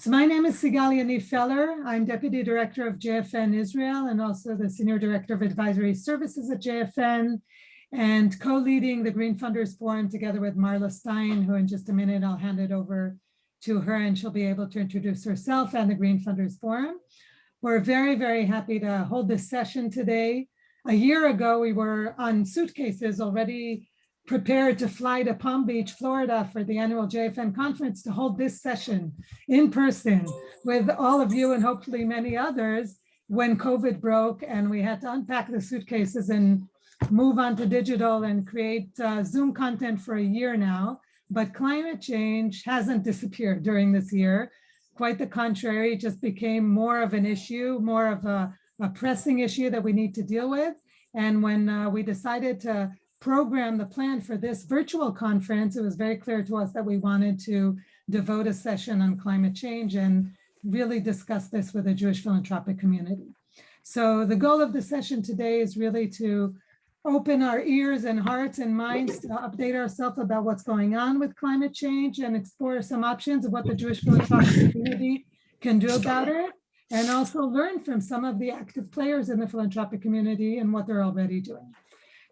So my name is Sigal Yaniv Feller. I'm Deputy Director of JFN Israel and also the Senior Director of Advisory Services at JFN and co-leading the Green Funders Forum together with Marla Stein, who in just a minute I'll hand it over to her and she'll be able to introduce herself and the Green Funders Forum. We're very, very happy to hold this session today. A year ago, we were on suitcases already prepared to fly to Palm Beach, Florida for the annual JFN conference to hold this session in person with all of you and hopefully many others when COVID broke and we had to unpack the suitcases and move on to digital and create uh, Zoom content for a year now. But climate change hasn't disappeared during this year. Quite the contrary, just became more of an issue, more of a, a pressing issue that we need to deal with. And when uh, we decided to program the plan for this virtual conference, it was very clear to us that we wanted to devote a session on climate change and really discuss this with the Jewish philanthropic community. So the goal of the session today is really to open our ears and hearts and minds to update ourselves about what's going on with climate change and explore some options of what the Jewish philanthropic community can do about it and also learn from some of the active players in the philanthropic community and what they're already doing.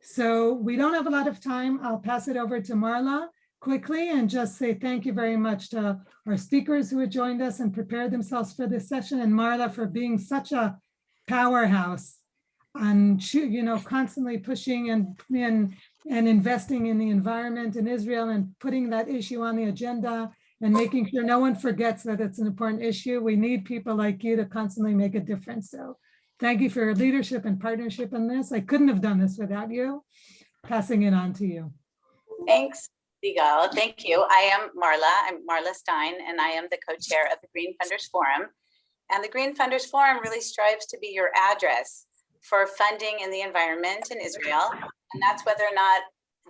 So we don't have a lot of time. I'll pass it over to Marla quickly and just say thank you very much to our speakers who have joined us and prepared themselves for this session and Marla for being such a powerhouse and you know constantly pushing and and and investing in the environment in Israel and putting that issue on the agenda and making sure no one forgets that it's an important issue. We need people like you to constantly make a difference. So Thank you for your leadership and partnership in this. I couldn't have done this without you. Passing it on to you. Thanks, Sigal. Thank you. I am Marla. I'm Marla Stein, and I am the co-chair of the Green Funders Forum. And the Green Funders Forum really strives to be your address for funding in the environment in Israel. And that's whether or not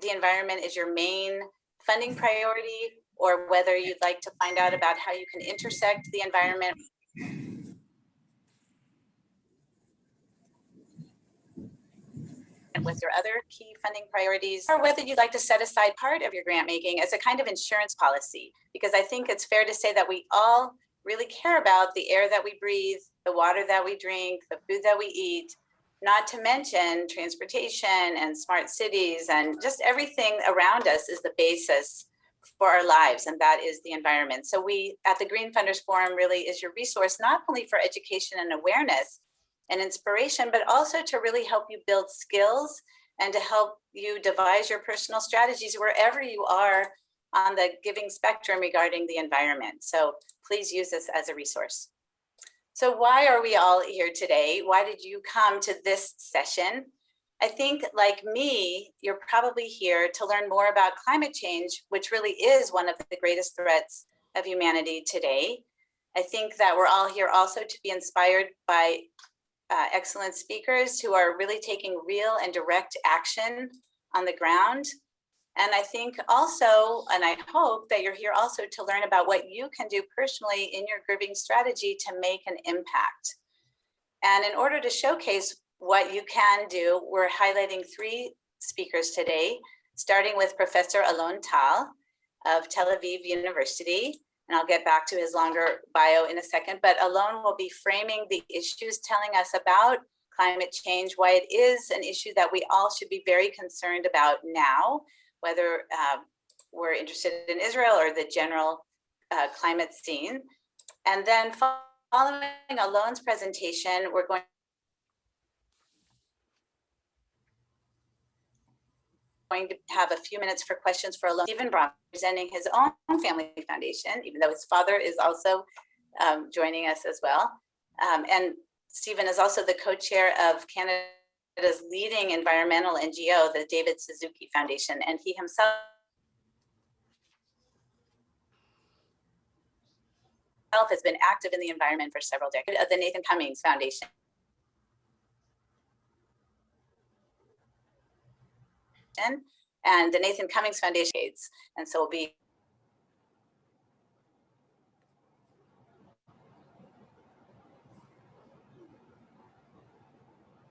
the environment is your main funding priority or whether you'd like to find out about how you can intersect the environment with mm-hmm. your other key funding priorities, or whether you'd like to set aside part of your grant making as a kind of insurance policy, because I think it's fair to say that we all really care about the air that we breathe, the water that we drink, the food that we eat, not to mention transportation and smart cities and just everything around us is the basis for our lives and that is the environment. So we at the Green Funders Forum really is your resource not only for education and awareness, and inspiration, but also to really help you build skills and to help you devise your personal strategies wherever you are on the giving spectrum regarding the environment. So please use this as a resource. So why are we all here today? Why did you come to this session? I think like me, you're probably here to learn more about climate change, which really is one of the greatest threats of humanity today. I think that we're all here also to be inspired by uh, excellent speakers who are really taking real and direct action on the ground. And I think also, and I hope that you're here also to learn about what you can do personally in your grouping strategy to make an impact. And in order to showcase what you can do, we're highlighting three speakers today, starting with Professor Alon Tal of Tel Aviv University, and I'll get back to his longer bio in a second, but Alon will be framing the issues, telling us about climate change, why it is an issue that we all should be very concerned about now, whether uh, we're interested in Israel or the general uh, climate scene. And then following Alon's presentation, we're going going to have a few minutes for questions for. Stephen Bronfman presenting his own family foundation, even though his father is also um, joining us as well. Um, and Stephen is also the co-chair of Canada's leading environmental NGO, the David Suzuki Foundation, and he himself has been active in the environment for several decades of the Nathan Cummings Foundation. And the Nathan Cummings Foundation. And so we'll be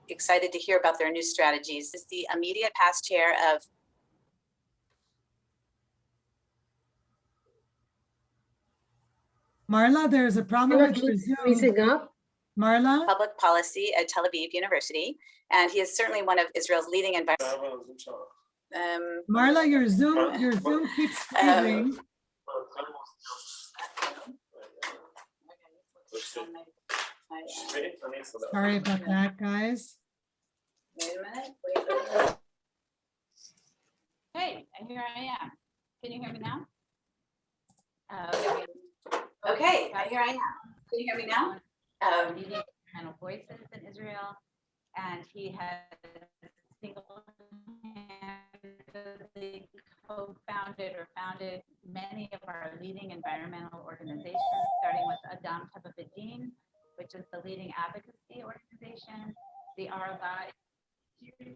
excited to hear about their new strategies. This is the immediate past chair of Marla, there's a problem Marla, with your Zoom. freezing up. Marla, Public Policy at Tel Aviv University, and he is certainly one of Israel's leading environmental. Um, Marla, your Zoom, your Zoom keeps freezing. Sorry about that, guys. Wait a minute. wait a minute. Hey, here I am. Can you hear me now? Uh, Okay, here I am. Can you hear me now? Um, Leading Environmental Voices in Israel, and he has single-handedly co-founded or founded many of our leading environmental organizations, starting with Adam Teva V'Din, which is the leading advocacy organization, the RLI,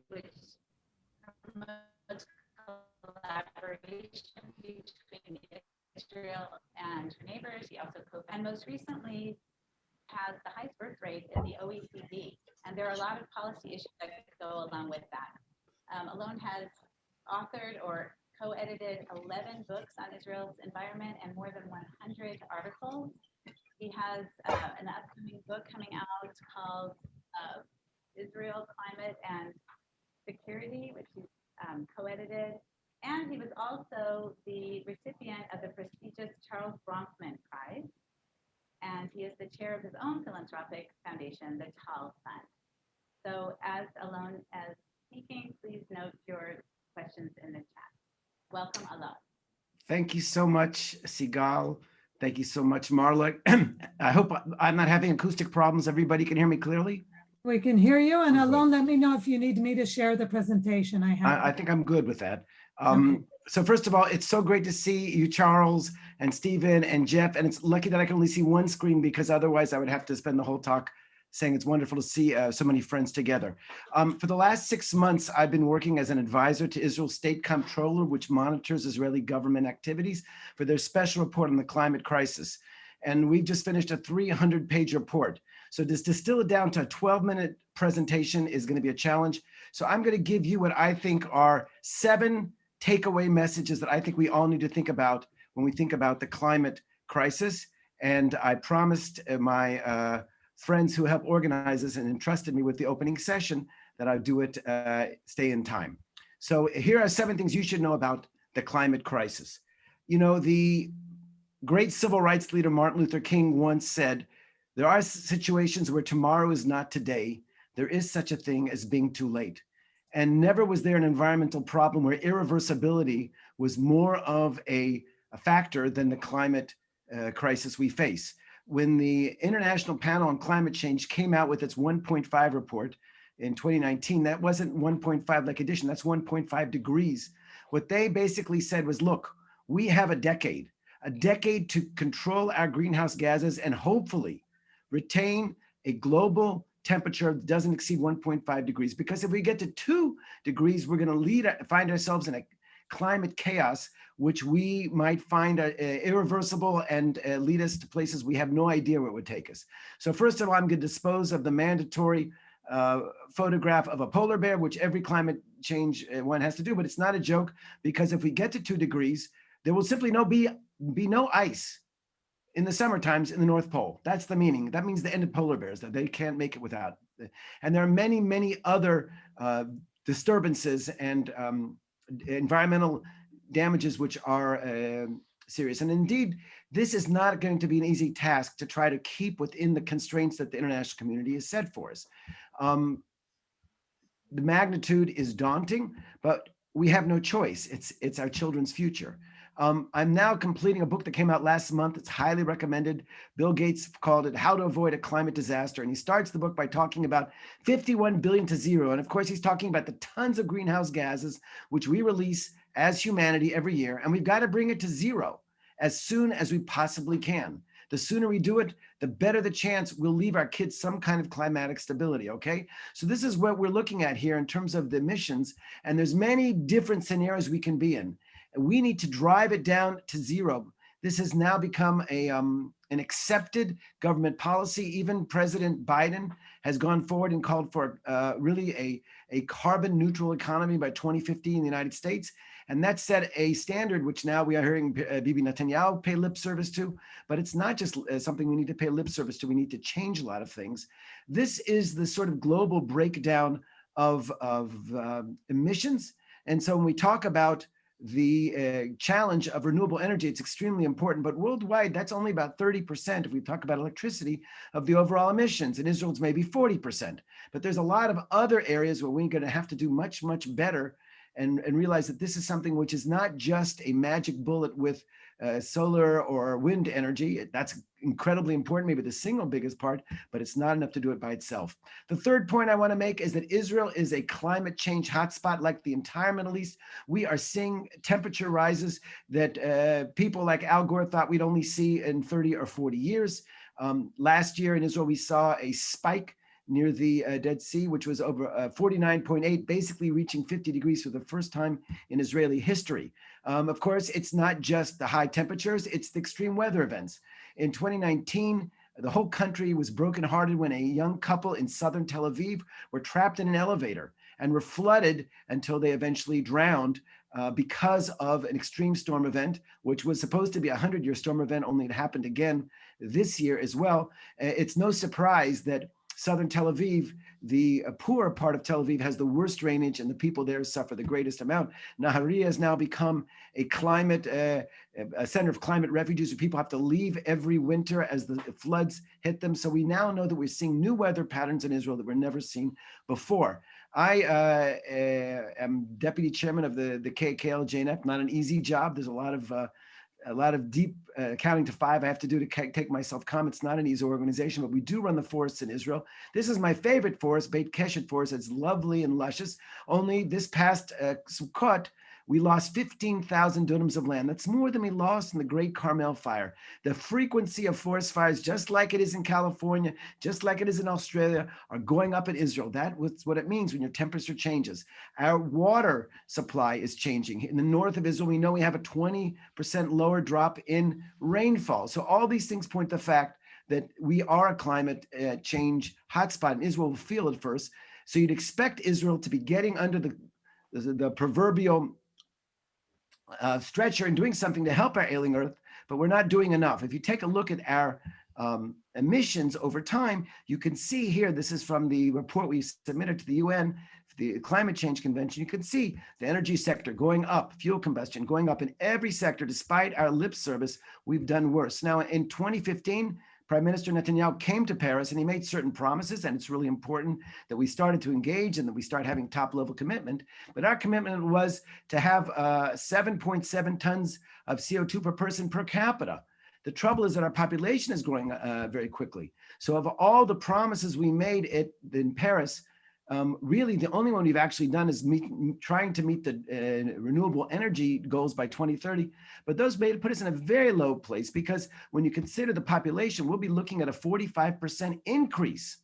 which promotes collaboration between Israel and her neighbors. He also co and most recently has the highest birth rate in the OECD. And there are a lot of policy issues that go along with that. Um, Alon has authored or co-edited 11 books on Israel's environment and more than 100 articles. He has uh, an upcoming book coming out called uh, Israel, Climate and Security, which he's um, co-edited. And he was also the recipient of the prestigious Charles Bronfman Prize. And he is the chair of his own philanthropic foundation, the Tal Fund. So as Alon as speaking, please note your questions in the chat. Welcome, Alon. Thank you so much, Sigal. Thank you so much, Marla. I hope I'm not having acoustic problems. Everybody can hear me clearly? We can hear you and Okay. Alon, let me know if you need me to share the presentation I have. I, I think I'm good with that. Um, so first of all, it's so great to see you, Charles and Stephen and Jeff. And it's lucky that I can only see one screen because otherwise I would have to spend the whole talk saying it's wonderful to see uh, so many friends together. Um, for the last six months, I've been working as an advisor to Israel's state comptroller, which monitors Israeli government activities for their special report on the climate crisis. And we've just finished a 300 page report. So to distill it down to a 12 minute presentation is gonna be a challenge. So I'm gonna give you what I think are seven takeaway messages that I think we all need to think about when we think about the climate crisis. And I promised uh, my uh, friends who helped organize this and entrusted me with the opening session that I'd do it, uh, stay in time. So here are seven things you should know about the climate crisis. You know, the great civil rights leader Martin Luther King once said, there are situations where tomorrow is not today. There is such a thing as being too late. And never was there an environmental problem where irreversibility was more of a, a factor than the climate uh, crisis we face. When the International Panel on Climate Change came out with its 1.5 report in 2019, that wasn't 1.5 like addition, that's 1.5 degrees. What they basically said was, look, we have a decade, a decade to control our greenhouse gases and hopefully retain a global temperature that doesn't exceed 1.5 degrees. Because if we get to two degrees, we're gonna lead, find ourselves in a climate chaos, which we might find uh, irreversible and uh, lead us to places we have no idea where it would take us. So first of all, I'm gonna dispose of the mandatory uh, photograph of a polar bear, which every climate change uh, one has to do, but it's not a joke because if we get to two degrees, there will simply no be, be no ice in the summer times in the North Pole. That's the meaning. That means the end of polar bears, that they can't make it without. And there are many, many other uh, disturbances and um, environmental damages which are uh, serious. And indeed, this is not going to be an easy task to try to keep within the constraints that the international community has set for us. Um, the magnitude is daunting, but we have no choice. It's, it's our children's future. Um, I'm now completing a book that came out last month. It's highly recommended. Bill Gates called it How to Avoid a Climate Disaster. And he starts the book by talking about 51 billion to zero. And of course, he's talking about the tons of greenhouse gases, which we release as humanity every year. And we've got to bring it to zero as soon as we possibly can. The sooner we do it, the better the chance we'll leave our kids some kind of climatic stability, okay? So this is what we're looking at here in terms of the emissions. And there's many different scenarios we can be in. We need to drive it down to zero. This has now become a um, an accepted government policy. Even President Biden has gone forward and called for uh, really a, a carbon neutral economy by 2050 in the United States. And that set a standard, which now we are hearing uh, Bibi Netanyahu pay lip service to, but it's not just uh, something we need to pay lip service to. We need to change a lot of things. This is the sort of global breakdown of, of uh, emissions. And so when we talk about the uh, challenge of renewable energy, it's extremely important, but worldwide, that's only about 30%, if we talk about electricity, of the overall emissions. In Israel, it's maybe 40%. But there's a lot of other areas where we're gonna have to do much, much better and, and realize that this is something which is not just a magic bullet with uh, solar or wind energy. That's incredibly important, maybe the single biggest part, but it's not enough to do it by itself. The third point I want to make is that Israel is a climate change hotspot like the entire Middle East. We are seeing temperature rises that uh, people like Al Gore thought we'd only see in 30 or 40 years. Um, last year in Israel, we saw a spike near the uh, Dead Sea, which was over uh, 49.8, basically reaching 50 degrees for the first time in Israeli history. Um, of course, it's not just the high temperatures, it's the extreme weather events. In 2019, the whole country was brokenhearted when a young couple in southern Tel Aviv were trapped in an elevator and were flooded until they eventually drowned uh, because of an extreme storm event, which was supposed to be a 100-year storm event, only it happened again this year as well. Uh, it's no surprise that southern Tel Aviv, the uh, poorer part of Tel Aviv has the worst drainage and the people there suffer the greatest amount. Nahariya has now become a climate, uh, a center of climate refugees where people have to leave every winter as the floods hit them. So we now know that we're seeing new weather patterns in Israel that were never seen before. I uh, uh, am deputy chairman of the, the KKL JNF, not an easy job. There's a lot of uh, a lot of deep uh, counting to five I have to do to take myself calm. It's not an easy organization, but we do run the forests in Israel. This is my favorite forest, Beit Keshet Forest. It's lovely and luscious. Only this past uh, Sukkot, we lost 15,000 dunams of land. That's more than we lost in the Great Carmel Fire. The frequency of forest fires, just like it is in California, just like it is in Australia, are going up in Israel. That was what it means when your temperature changes. Our water supply is changing. In the north of Israel, we know we have a 20% lower drop in rainfall. So all these things point to the fact that we are a climate uh, change hotspot, and Israel will feel it first. So you'd expect Israel to be getting under the, the proverbial uh, stretcher and doing something to help our ailing earth, but we're not doing enough. If you take a look at our um, emissions over time, you can see here, this is from the report we submitted to the UN, the Climate Change Convention, you can see the energy sector going up, fuel combustion going up in every sector, despite our lip service, we've done worse. Now in 2015, Prime Minister Netanyahu came to Paris and he made certain promises, and it's really important that we started to engage and that we start having top level commitment. But our commitment was to have 7.7 uh, tons of CO2 per person per capita. The trouble is that our population is growing uh, very quickly. So of all the promises we made it in Paris, um, really the only one we've actually done is meet, trying to meet the uh, renewable energy goals by 2030. But those made put us in a very low place because when you consider the population, we'll be looking at a 45% increase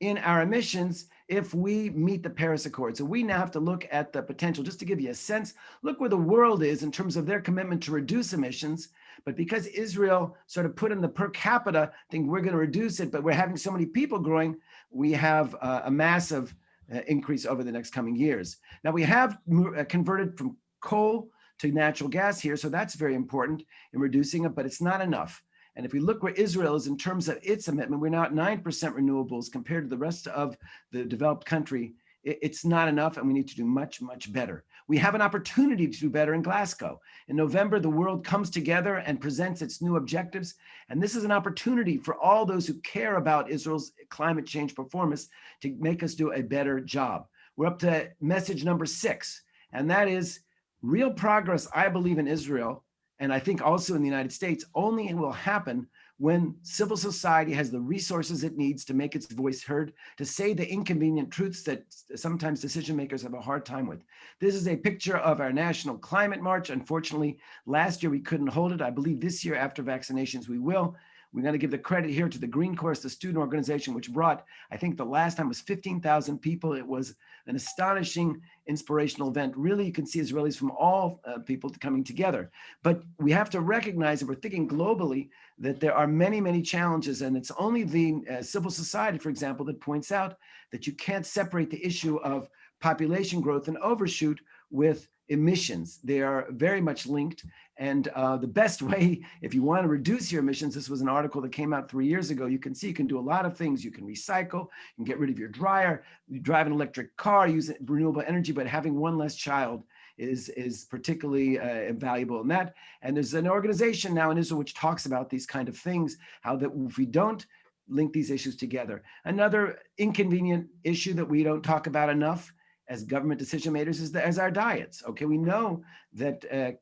in our emissions if we meet the Paris Accord. So we now have to look at the potential, just to give you a sense, look where the world is in terms of their commitment to reduce emissions. But because Israel sort of put in the per capita thing, we're going to reduce it, but we're having so many people growing, we have uh, a massive uh, increase over the next coming years. Now we have uh, converted from coal to natural gas here, so that's very important in reducing it, but it's not enough. And if we look where Israel is in terms of its commitment, we're now at 9% renewables compared to the rest of the developed country. It's not enough and we need to do much, much better. We have an opportunity to do better in Glasgow. In November, the world comes together and presents its new objectives. And this is an opportunity for all those who care about Israel's climate change performance to make us do a better job. We're up to message number six, and that is real progress, I believe, in Israel, and I think also in the United States, only will happen when civil society has the resources it needs to make its voice heard, to say the inconvenient truths that sometimes decision makers have a hard time with. This is a picture of our national climate march. Unfortunately, last year we couldn't hold it. I believe this year after vaccinations we will. We got to give the credit here to the Green Course, the student organization, which brought, I think the last time was 15,000 people. It was an astonishing inspirational event. Really, you can see Israelis from all uh, people coming together. But we have to recognize that we're thinking globally that there are many, many challenges. And it's only the uh, civil society, for example, that points out that you can't separate the issue of population growth and overshoot with emissions. They are very much linked. And uh, the best way, if you want to reduce your emissions, this was an article that came out three years ago. You can see you can do a lot of things. You can recycle, you can get rid of your dryer, you drive an electric car, use renewable energy, but having one less child is, is particularly uh, valuable in that. And there's an organization now in Israel which talks about these kind of things, how that if we don't link these issues together. Another inconvenient issue that we don't talk about enough as government decision makers is, the, as our diets. Okay, we know that uh,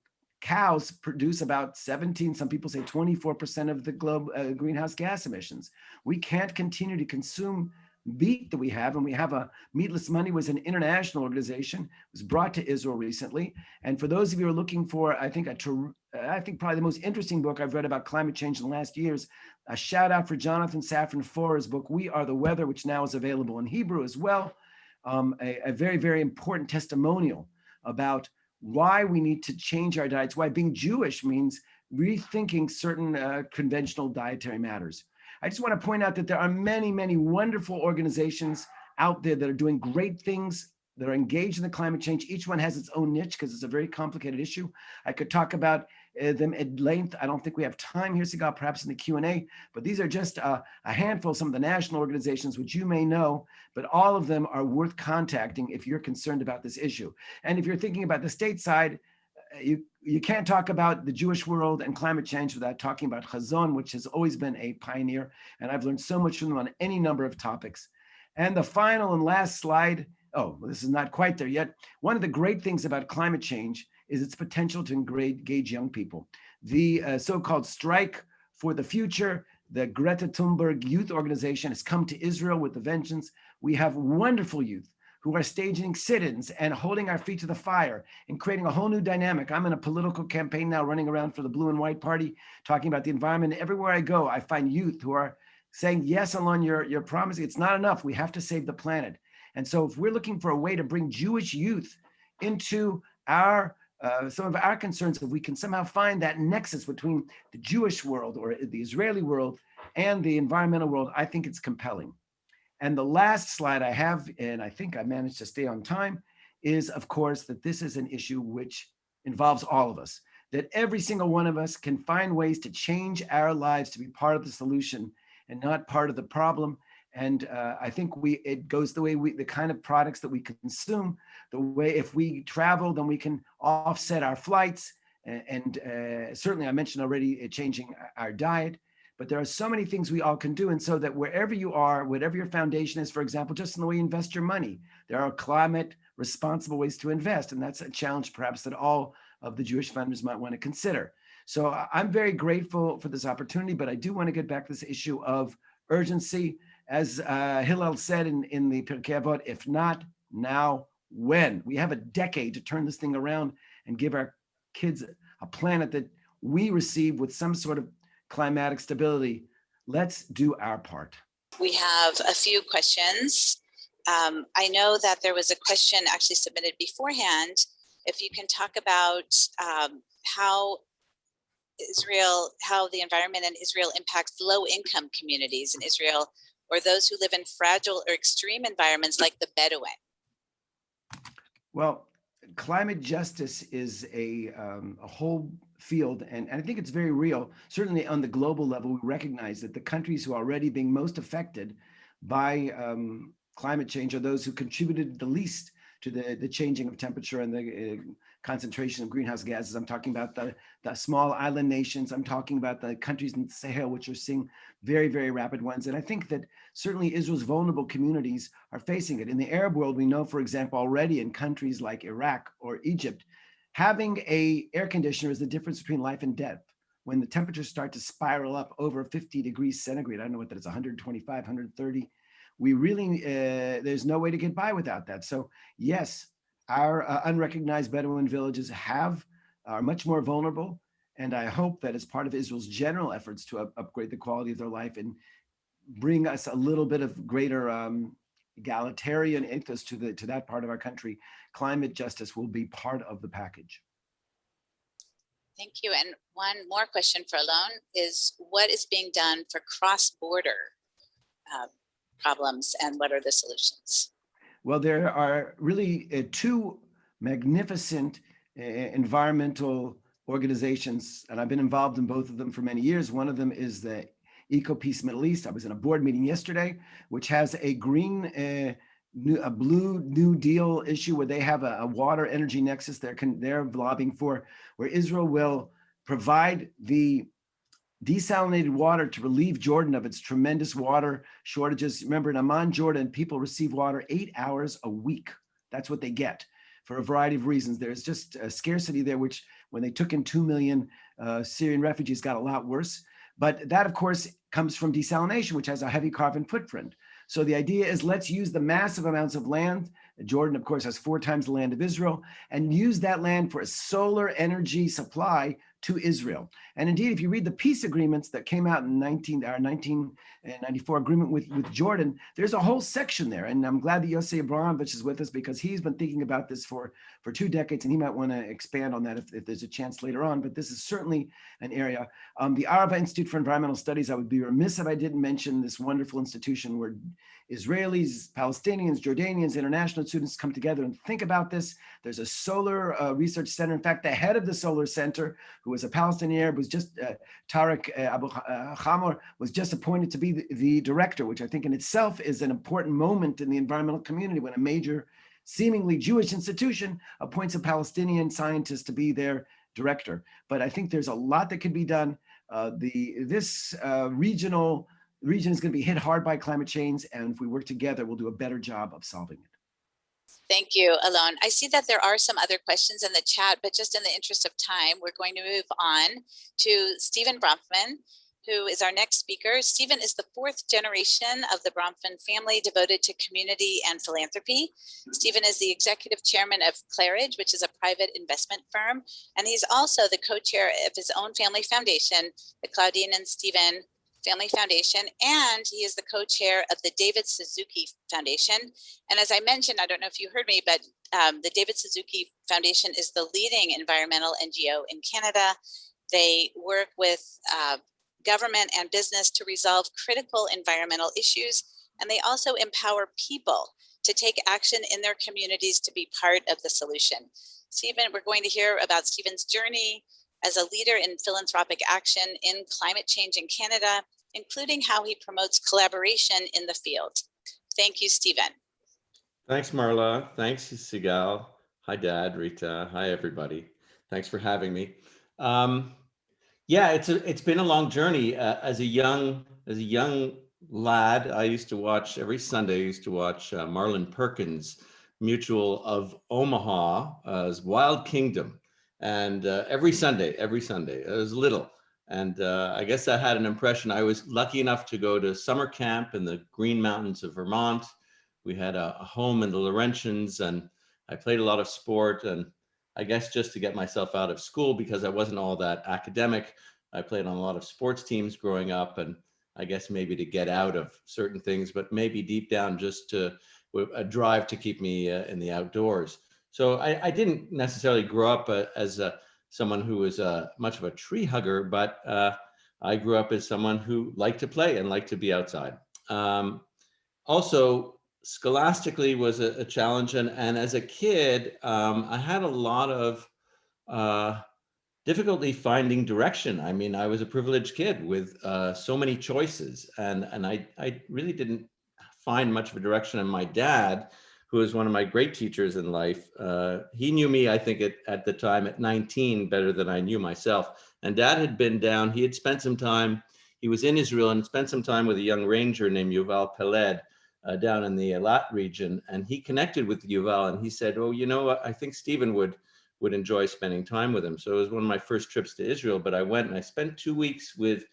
cows produce about 17, some people say 24% of the globe uh, greenhouse gas emissions. We can't continue to consume meat that we have, and we have a Meatless Monday was an international organization, it was brought to Israel recently. And for those of you who are looking for, I think, a, I think probably the most interesting book I've read about climate change in the last years, a shout out for Jonathan Safran Foer's book, We Are the Weather, which now is available in Hebrew as well. Um, a, a very, very important testimonial about why we need to change our diets, why being Jewish means rethinking certain uh, conventional dietary matters. I just want to point out that there are many, many wonderful organizations out there that are doing great things that are engaged in the climate change. Each one has its own niche because it's a very complicated issue. I could talk about uh, them at length. I don't think we have time here, Sigal, perhaps in the Q&A, but these are just uh, a handful some of the national organizations which you may know, but all of them are worth contacting if you're concerned about this issue. And if you're thinking about the state side, uh, you, you can't talk about the Jewish world and climate change without talking about Hazon, which has always been a pioneer. And I've learned so much from them on any number of topics. And the final and last slide, oh, this is not quite there yet. One of the great things about climate change is its potential to engage young people. The uh, so-called strike for the future, the Greta Thunberg Youth Organization has come to Israel with a vengeance. We have wonderful youth who are staging sit-ins and holding our feet to the fire and creating a whole new dynamic. I'm in a political campaign now running around for the blue and white party, talking about the environment. Everywhere I go, I find youth who are saying, yes, Alon, you're, you're promising it's not enough. We have to save the planet. And so if we're looking for a way to bring Jewish youth into our uh, some of our concerns, if we can somehow find that nexus between the Jewish world or the Israeli world and the environmental world, I think it's compelling. And the last slide I have, and I think I managed to stay on time, is of course that this is an issue which involves all of us, that every single one of us can find ways to change our lives to be part of the solution and not part of the problem. And uh, I think we it goes the way we the kind of products that we consume, the way if we travel, then we can offset our flights. And, and uh, certainly I mentioned already uh, changing our diet but there are so many things we all can do. And so that wherever you are, whatever your foundation is, for example, just in the way you invest your money, there are climate responsible ways to invest. And that's a challenge perhaps that all of the Jewish funders might want to consider. So I'm very grateful for this opportunity, but I do want to get back to this issue of urgency. As uh, Hillel said in, in the Pirkei Avot, if not now, when? We have a decade to turn this thing around and give our kids a planet that we receive with some sort of climatic stability. Let's do our part. We have a few questions. Um, I know that there was a question actually submitted beforehand. If you can talk about um, how Israel, how the environment in Israel impacts low income communities in Israel or those who live in fragile or extreme environments like the Bedouin. Well, climate justice is a, um, a whole field, and, and I think it's very real. Certainly on the global level, we recognize that the countries who are already being most affected by um, climate change are those who contributed the least to the, the changing of temperature and the uh, concentration of greenhouse gases. I'm talking about the, the small island nations. I'm talking about the countries in the Sahel, which are seeing very, very rapid ones. And I think that certainly Israel's vulnerable communities are facing it. In the Arab world, we know, for example, already in countries like Iraq or Egypt, having a air conditioner is the difference between life and death. When the temperatures start to spiral up over 50 degrees centigrade, I don't know what that is, 125, 130, we really, uh, there's no way to get by without that. So yes, our uh, unrecognized Bedouin villages have, are much more vulnerable. And I hope that as part of Israel's general efforts to up upgrade the quality of their life and bring us a little bit of greater um, egalitarian ethos to the to that part of our country, climate justice will be part of the package. Thank you. And one more question for Alon is what is being done for cross-border uh, problems and what are the solutions? Well, there are really uh, two magnificent eh, environmental organizations, and I've been involved in both of them for many years. One of them is the Eco Peace Middle East. I was in a board meeting yesterday, which has a green, uh, new, a blue New Deal issue where they have a, a water energy nexus they're, con- they're lobbying for, where Israel will provide the desalinated water to relieve Jordan of its tremendous water shortages. Remember, in Amman, Jordan, people receive water eight hours a week. That's what they get for a variety of reasons. There's just a scarcity there, which when they took in 2 million uh, Syrian refugees got a lot worse. But that, of course, comes from desalination, which has a heavy carbon footprint. So the idea is let's use the massive amounts of land. Jordan, of course, has four times the land of Israel and use that land for a solar energy supply to Israel. And indeed, if you read the peace agreements that came out in 19, our 1994 agreement with, with Jordan, there's a whole section there. And I'm glad that Yossi Abramowitz is with us because he's been thinking about this for, for two decades and he might want to expand on that if, if there's a chance later on. But this is certainly an area. Um, the Arava Institute for Environmental Studies, I would be remiss if I didn't mention this wonderful institution where Israelis, Palestinians, Jordanians, international students come together and think about this. There's a solar uh, research center. In fact, the head of the solar center, who was a Palestinian Arab, was just uh, Tarek uh, Abu uh, was just appointed to be the, the director, which I think in itself is an important moment in the environmental community when a major, seemingly Jewish institution appoints a Palestinian scientist to be their director. But I think there's a lot that can be done. Uh, the this uh, regional region is going to be hit hard by climate change, and if we work together, we'll do a better job of solving it. Thank you, Alon. I see that there are some other questions in the chat, but just in the interest of time, we're going to move on to Stephen Bronfman, who is our next speaker. Stephen is the fourth generation of the Bronfman family devoted to community and philanthropy. Stephen is the executive chairman of Claridge, which is a private investment firm, and he's also the co-chair of his own family foundation, the Claudine and Stephen Family Foundation, and he is the co-chair of the David Suzuki Foundation. And as I mentioned, I don't know if you heard me, but um, the David Suzuki Foundation is the leading environmental NGO in Canada. They work with uh, government and business to resolve critical environmental issues, and they also empower people to take action in their communities to be part of the solution. Stephen, we're going to hear about Stephen's journey, as a leader in philanthropic action in climate change in Canada, including how he promotes collaboration in the field. Thank you, Stephen. Thanks, Marla. Thanks, Sigal. Hi, Dad, Rita. Hi, everybody. Thanks for having me. Um, yeah, it's a, it's been a long journey. Uh, as a young as a young lad, I used to watch every Sunday. I used to watch uh, Marlin Perkins, Mutual of Omaha's Wild Kingdom, and uh, every Sunday, every Sunday, it was little. And uh, I guess that had an impression. I was lucky enough to go to summer camp in the Green Mountains of Vermont. We had a, a home in the Laurentians and I played a lot of sport and I guess just to get myself out of school because I wasn't all that academic. I played on a lot of sports teams growing up and I guess maybe to get out of certain things, but maybe deep down just to a drive to keep me uh, in the outdoors. So I, I didn't necessarily grow up uh, as a, someone who was uh, much of a tree hugger, but uh, I grew up as someone who liked to play and liked to be outside. Um, also, scholastically was a, a challenge, and, and as a kid, um, I had a lot of uh, difficulty finding direction. I mean, I was a privileged kid with uh, so many choices, and, and I, I really didn't find much of a direction. And my dad, who was one of my great teachers in life. Uh, he knew me, I think, at, at the time at 19 better than I knew myself. And dad had been down, he had spent some time, he was in Israel and spent some time with a young ranger named Yuval Peled uh, down in the Eilat region. And he connected with Yuval and he said, oh, you know I think Stephen would, would enjoy spending time with him. So it was one of my first trips to Israel, but I went and I spent two weeks with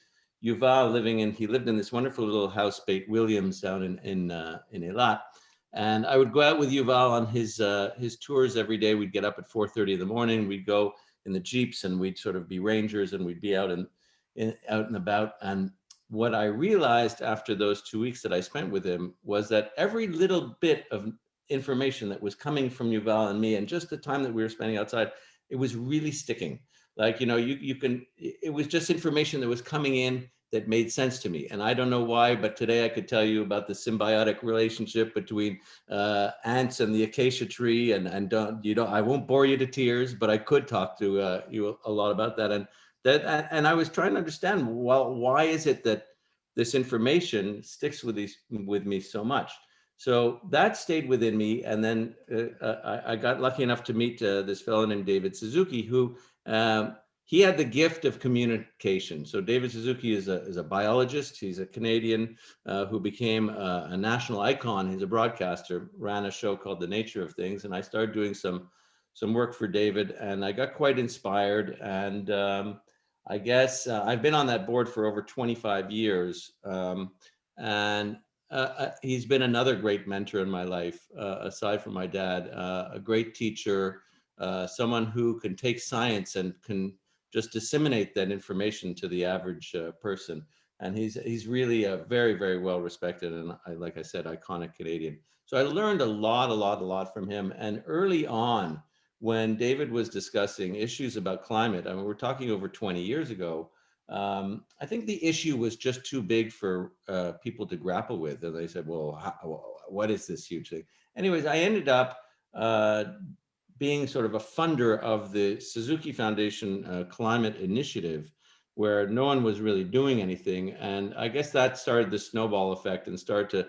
Yuval living in, he lived in this wonderful little house, Beit Williams down in, in, uh, in Eilat. And I would go out with Yuval on his uh, his tours every day. We'd get up at 4:30 in the morning. We'd go in the jeeps and we'd sort of be rangers and we'd be out and in, out and about. And what I realized after those two weeks that I spent with him was that every little bit of information that was coming from Yuval and me, and just the time that we were spending outside, it was really sticking. Like you know, you you can. It was just information that was coming in that made sense to me. And I don't know why, but today I could tell you about the symbiotic relationship between uh, ants and the acacia tree. And, and don't, you know, I won't bore you to tears, but I could talk to uh, you a lot about that. And that, and I was trying to understand, well, why is it that this information sticks with these, with me so much? So that stayed within me. And then uh, I, I, got lucky enough to meet uh, this fellow named David Suzuki, who um, he had the gift of communication. So David Suzuki is a, is a biologist. He's a Canadian uh, who became a, a, national icon. He's a broadcaster, ran a show called The Nature of Things. And I started doing some, some work for David and I got quite inspired. And um, I guess uh, I've been on that board for over 25 years. Um, and uh, uh, he's been another great mentor in my life, uh, aside from my dad, uh, a great teacher, uh, someone who can take science and can just disseminate that information to the average uh, person. And he's he's really a very, very well respected and I, like I said, iconic Canadian. So I learned a lot, a lot, a lot from him. And early on, when David was discussing issues about climate, I mean, we're talking over 20 years ago, um, I think the issue was just too big for uh, people to grapple with. And they said, well, how, what is this huge thing? Anyways, I ended up uh, being sort of a funder of the Suzuki Foundation uh, Climate Initiative, where no one was really doing anything. And I guess that started the snowball effect and started to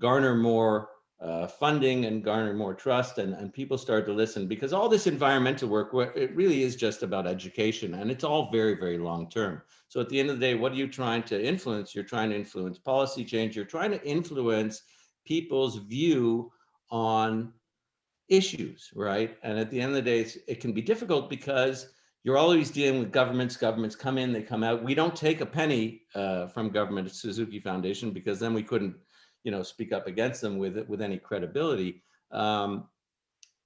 garner more uh, funding and garner more trust and, and people started to listen because all this environmental work, it really is just about education and it's all very, very long term. So at the end of the day, what are you trying to influence? You're trying to influence policy change. You're trying to influence people's view on issues, right? And at the end of the day, it can be difficult because you're always dealing with governments. Governments come in, they come out. We don't take a penny uh, from government at Suzuki Foundation because then we couldn't, you know, speak up against them with it with any credibility. Um,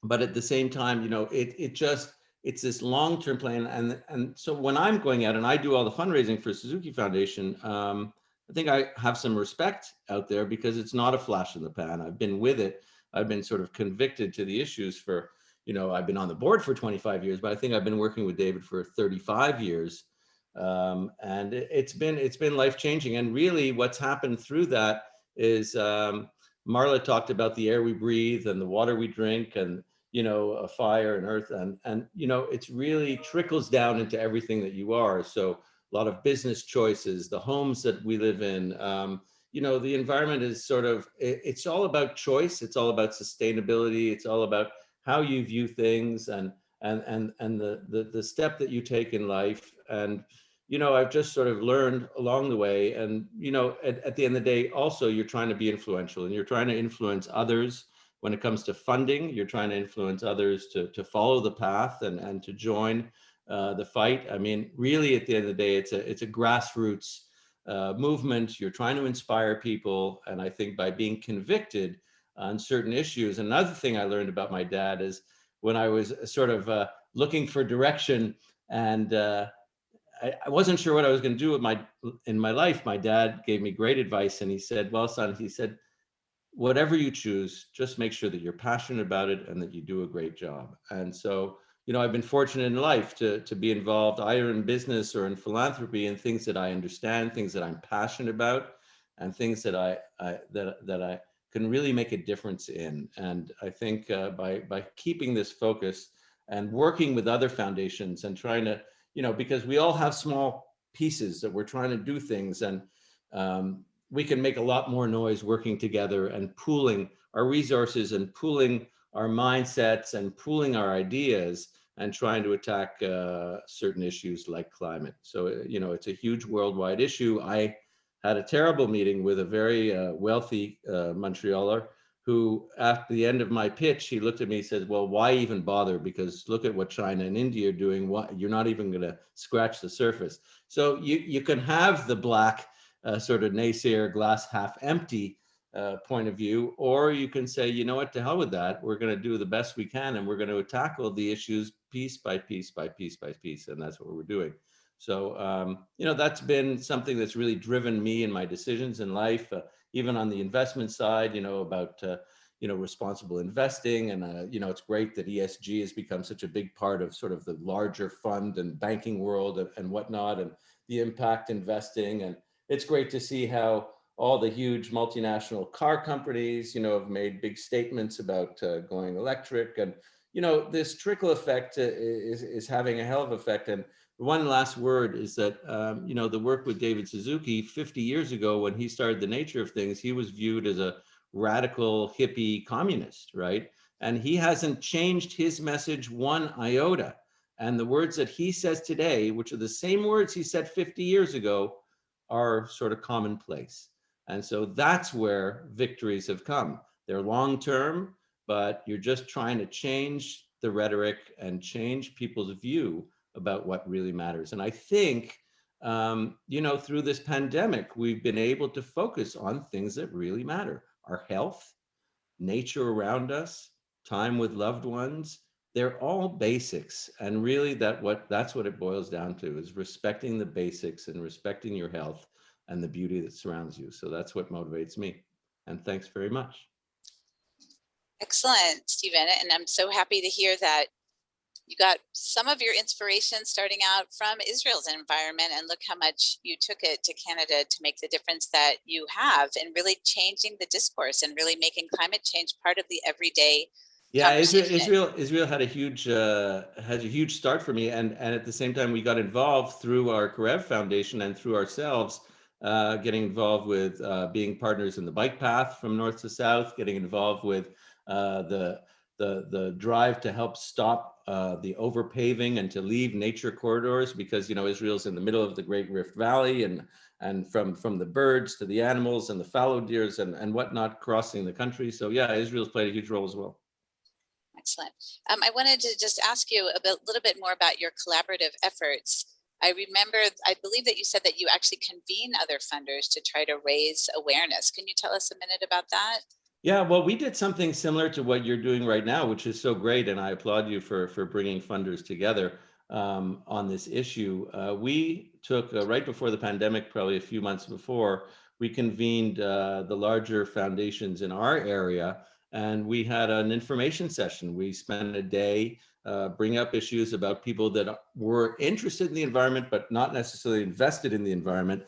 but at the same time, you know, it it just it's this long-term plan. And and so when I'm going out and I do all the fundraising for Suzuki Foundation, um, I think I have some respect out there because it's not a flash in the pan. I've been with it I've been sort of convicted to the issues for, you know, I've been on the board for 25 years, but I think I've been working with David for 35 years. Um, and it, has been it's been life changing. And really what's happened through that is um, Marla talked about the air we breathe and the water we drink and, you know, a fire and earth. And, and, you know, it's really trickles down into everything that you are. So a lot of business choices, the homes that we live in, um, you know, the environment is sort of, it's all about choice. It's all about sustainability. It's all about how you view things and, and, and, and the, the, the step that you take in life. And, you know, I've just sort of learned along the way. And, you know, at, at the end of the day, also you're trying to be influential and you're trying to influence others when it comes to funding, you're trying to influence others to, to follow the path and, and to join uh, the fight. I mean, really at the end of the day, it's a, it's a grassroots uh, movement, you're trying to inspire people. And I think by being convicted on certain issues, another thing I learned about my dad is when I was sort of uh, looking for direction and uh, I, I, wasn't sure what I was going to do with my in my life. My dad gave me great advice and he said, well, son, he said, whatever you choose, just make sure that you're passionate about it and that you do a great job. And so you know, I've been fortunate in life to, to be involved either in business or in philanthropy and things that I understand, things that I'm passionate about, and things that I, I that, that I can really make a difference in. And I think uh, by, by keeping this focus and working with other foundations and trying to, you know, because we all have small pieces that we're trying to do things and um, we can make a lot more noise working together and pooling our resources and pooling our mindsets and pooling our ideas and trying to attack uh, certain issues like climate. So, uh, you know, it's a huge worldwide issue. I had a terrible meeting with a very uh, wealthy uh, Montrealer who, at the end of my pitch, he looked at me and said, well, why even bother? Because look at what China and India are doing. What, you're not even going to scratch the surface. So you, you can have the black uh, sort of naysayer glass half empty uh, point of view, or you can say, you know what, to hell with that. We're going to do the best we can and we're going to tackle the issues piece by piece by piece by piece. And that's what we're doing. So, um, you know, that's been something that's really driven me in my decisions in life, uh, even on the investment side, you know, about, uh, you know, responsible investing. And, uh, you know, it's great that ESG has become such a big part of sort of the larger fund and banking world and, and whatnot, and the impact investing and, it's great to see how all the huge multinational car companies, you know, have made big statements about uh, going electric and, you know, this trickle effect uh, is, is having a hell of effect. And one last word is that, um, you know, the work with David Suzuki 50 years ago when he started The Nature of Things, he was viewed as a radical hippie communist, right? And he hasn't changed his message one iota. And the words that he says today, which are the same words he said 50 years ago, are sort of commonplace. And so that's where victories have come. They're long-term, but you're just trying to change the rhetoric and change people's view about what really matters. And I think, um, you know, through this pandemic, we've been able to focus on things that really matter. Our health, nature around us, time with loved ones, they're all basics. And really that what that's what it boils down to is respecting the basics and respecting your health and the beauty that surrounds you. So that's what motivates me. And thanks very much. Excellent, Stephen. And I'm so happy to hear that you got some of your inspiration starting out from Israel's environment and look how much you took it to Canada to make the difference that you have and really changing the discourse and really making climate change part of the everyday Yeah, Israel. Israel, Israel had a huge, uh, has a huge start for me, and and at the same time, we got involved through our Karev Foundation and through ourselves, uh, getting involved with uh, being partners in the bike path from north to south, getting involved with uh, the the the drive to help stop uh, the overpaving and to leave nature corridors because you know Israel's in the middle of the Great Rift Valley and and from from the birds to the animals and the fallow deers and and whatnot crossing the country. So yeah, Israel's played a huge role as well. Excellent. Um, I wanted to just ask you a bit, little bit more about your collaborative efforts. I remember, I believe that you said that you actually convene other funders to try to raise awareness. Can you tell us a minute about that? Yeah, well, we did something similar to what you're doing right now, which is so great, and I applaud you for for bringing funders together um, on this issue. Uh, we took uh, right before the pandemic, probably a few months before, we convened uh, the larger foundations in our area, and we had an information session. We spent a day uh, bring up issues about people that were interested in the environment, but not necessarily invested in the environment,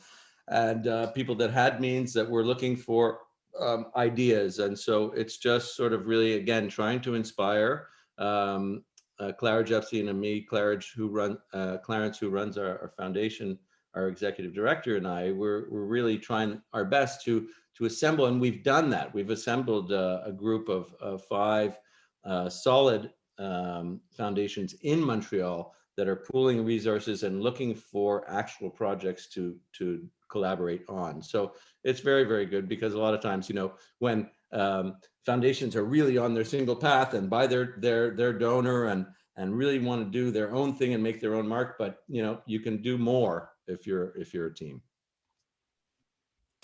and uh, people that had means that were looking for um, ideas. And so it's just sort of really, again, trying to inspire um, uh, Clara Jepstein and me, Clarence, who run uh, Clarence, who runs our, our, foundation, our executive director, and I. We're we're really trying our best to to assemble, and we've done that. We've assembled uh, a group of, of five uh, solid um, foundations in Montreal that are pooling resources and looking for actual projects to to collaborate on. So it's very, very good because a lot of times, you know, when um, foundations are really on their single path and by their their their donor and and really want to do their own thing and make their own mark, but you know, you can do more if you're if you're a team.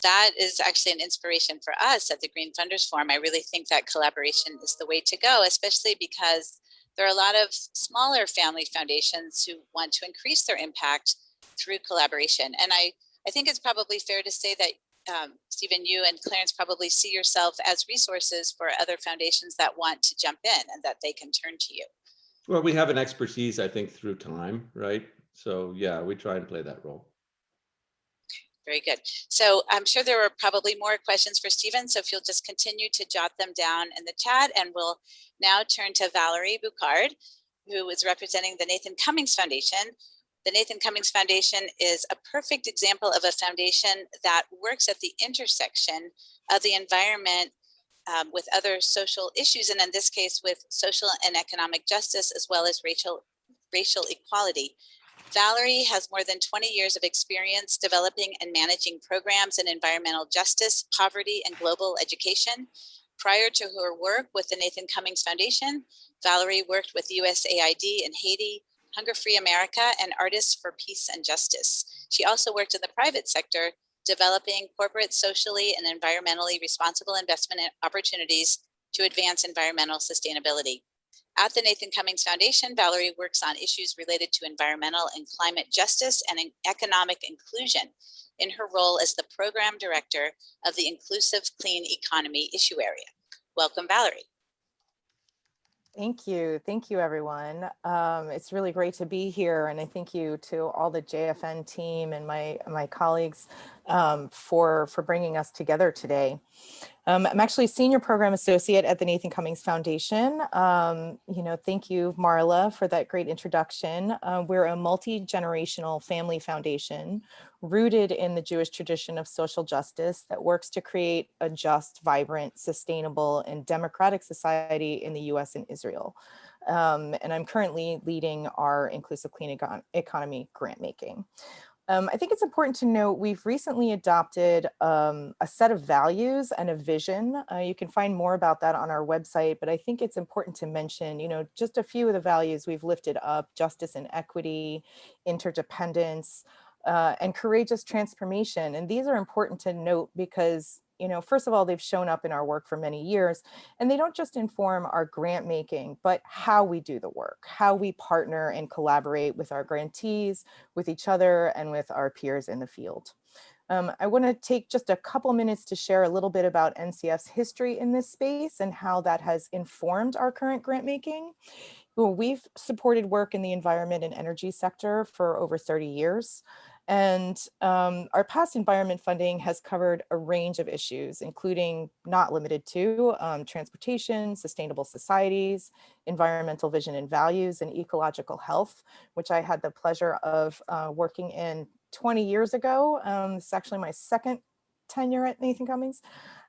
That is actually an inspiration for us at the Green Funders Forum. I really think that collaboration is the way to go, especially because there are a lot of smaller family foundations who want to increase their impact through collaboration. And I I think it's probably fair to say that um, Stephen, you and Clarence probably see yourself as resources for other foundations that want to jump in and that they can turn to you. Well, we have an expertise, I think, through time, right? So yeah, we try and play that role. Very good. So I'm sure there were probably more questions for Stephen. So if you'll just continue to jot them down in the chat and we'll now turn to Valerie Boucard, who is representing the Nathan Cummings Foundation, the Nathan Cummings Foundation is a perfect example of a foundation that works at the intersection of the environment um, with other social issues, and in this case with social and economic justice, as well as racial, racial equality. Valerie has more than 20 years of experience developing and managing programs in environmental justice, poverty, and global education. Prior to her work with the Nathan Cummings Foundation, Valerie worked with USAID in Haiti, Hunger Free America, and Artists for Peace and Justice. She also worked in the private sector, developing corporate, socially, and environmentally responsible investment opportunities to advance environmental sustainability. At the Nathan Cummings Foundation, Valerie works on issues related to environmental and climate justice and economic inclusion in her role as the program director of the Inclusive Clean Economy Issue Area. Welcome, Valerie. Thank you. Thank you, everyone. Um, it's really great to be here. And I thank you to all the JFN team and my, my colleagues um, for, for bringing us together today. Um, I'm actually senior program associate at the Nathan Cummings Foundation. Um, you know, thank you, Marla, for that great introduction. Uh, we're a multi-generational family foundation rooted in the Jewish tradition of social justice that works to create a just, vibrant, sustainable, and democratic society in the US and Israel. Um, and I'm currently leading our Inclusive Clean Econ Economy grant making. Um, I think it's important to note we've recently adopted um, a set of values and a vision. Uh, you can find more about that on our website, but I think it's important to mention, you know, just a few of the values we've lifted up, justice and equity, interdependence, uh, and courageous transformation. And these are important to note because you know, first of all, they've shown up in our work for many years, and they don't just inform our grant making, but how we do the work, how we partner and collaborate with our grantees, with each other, and with our peers in the field. Um, I want to take just a couple minutes to share a little bit about NCF's history in this space and how that has informed our current grant making. Well, we've supported work in the environment and energy sector for over 30 years. And um, our past environment funding has covered a range of issues, including not limited to um, transportation, sustainable societies, environmental vision and values, and ecological health, which I had the pleasure of uh, working in 20 years ago. Um, it's actually my second tenure at Nathan Cummings.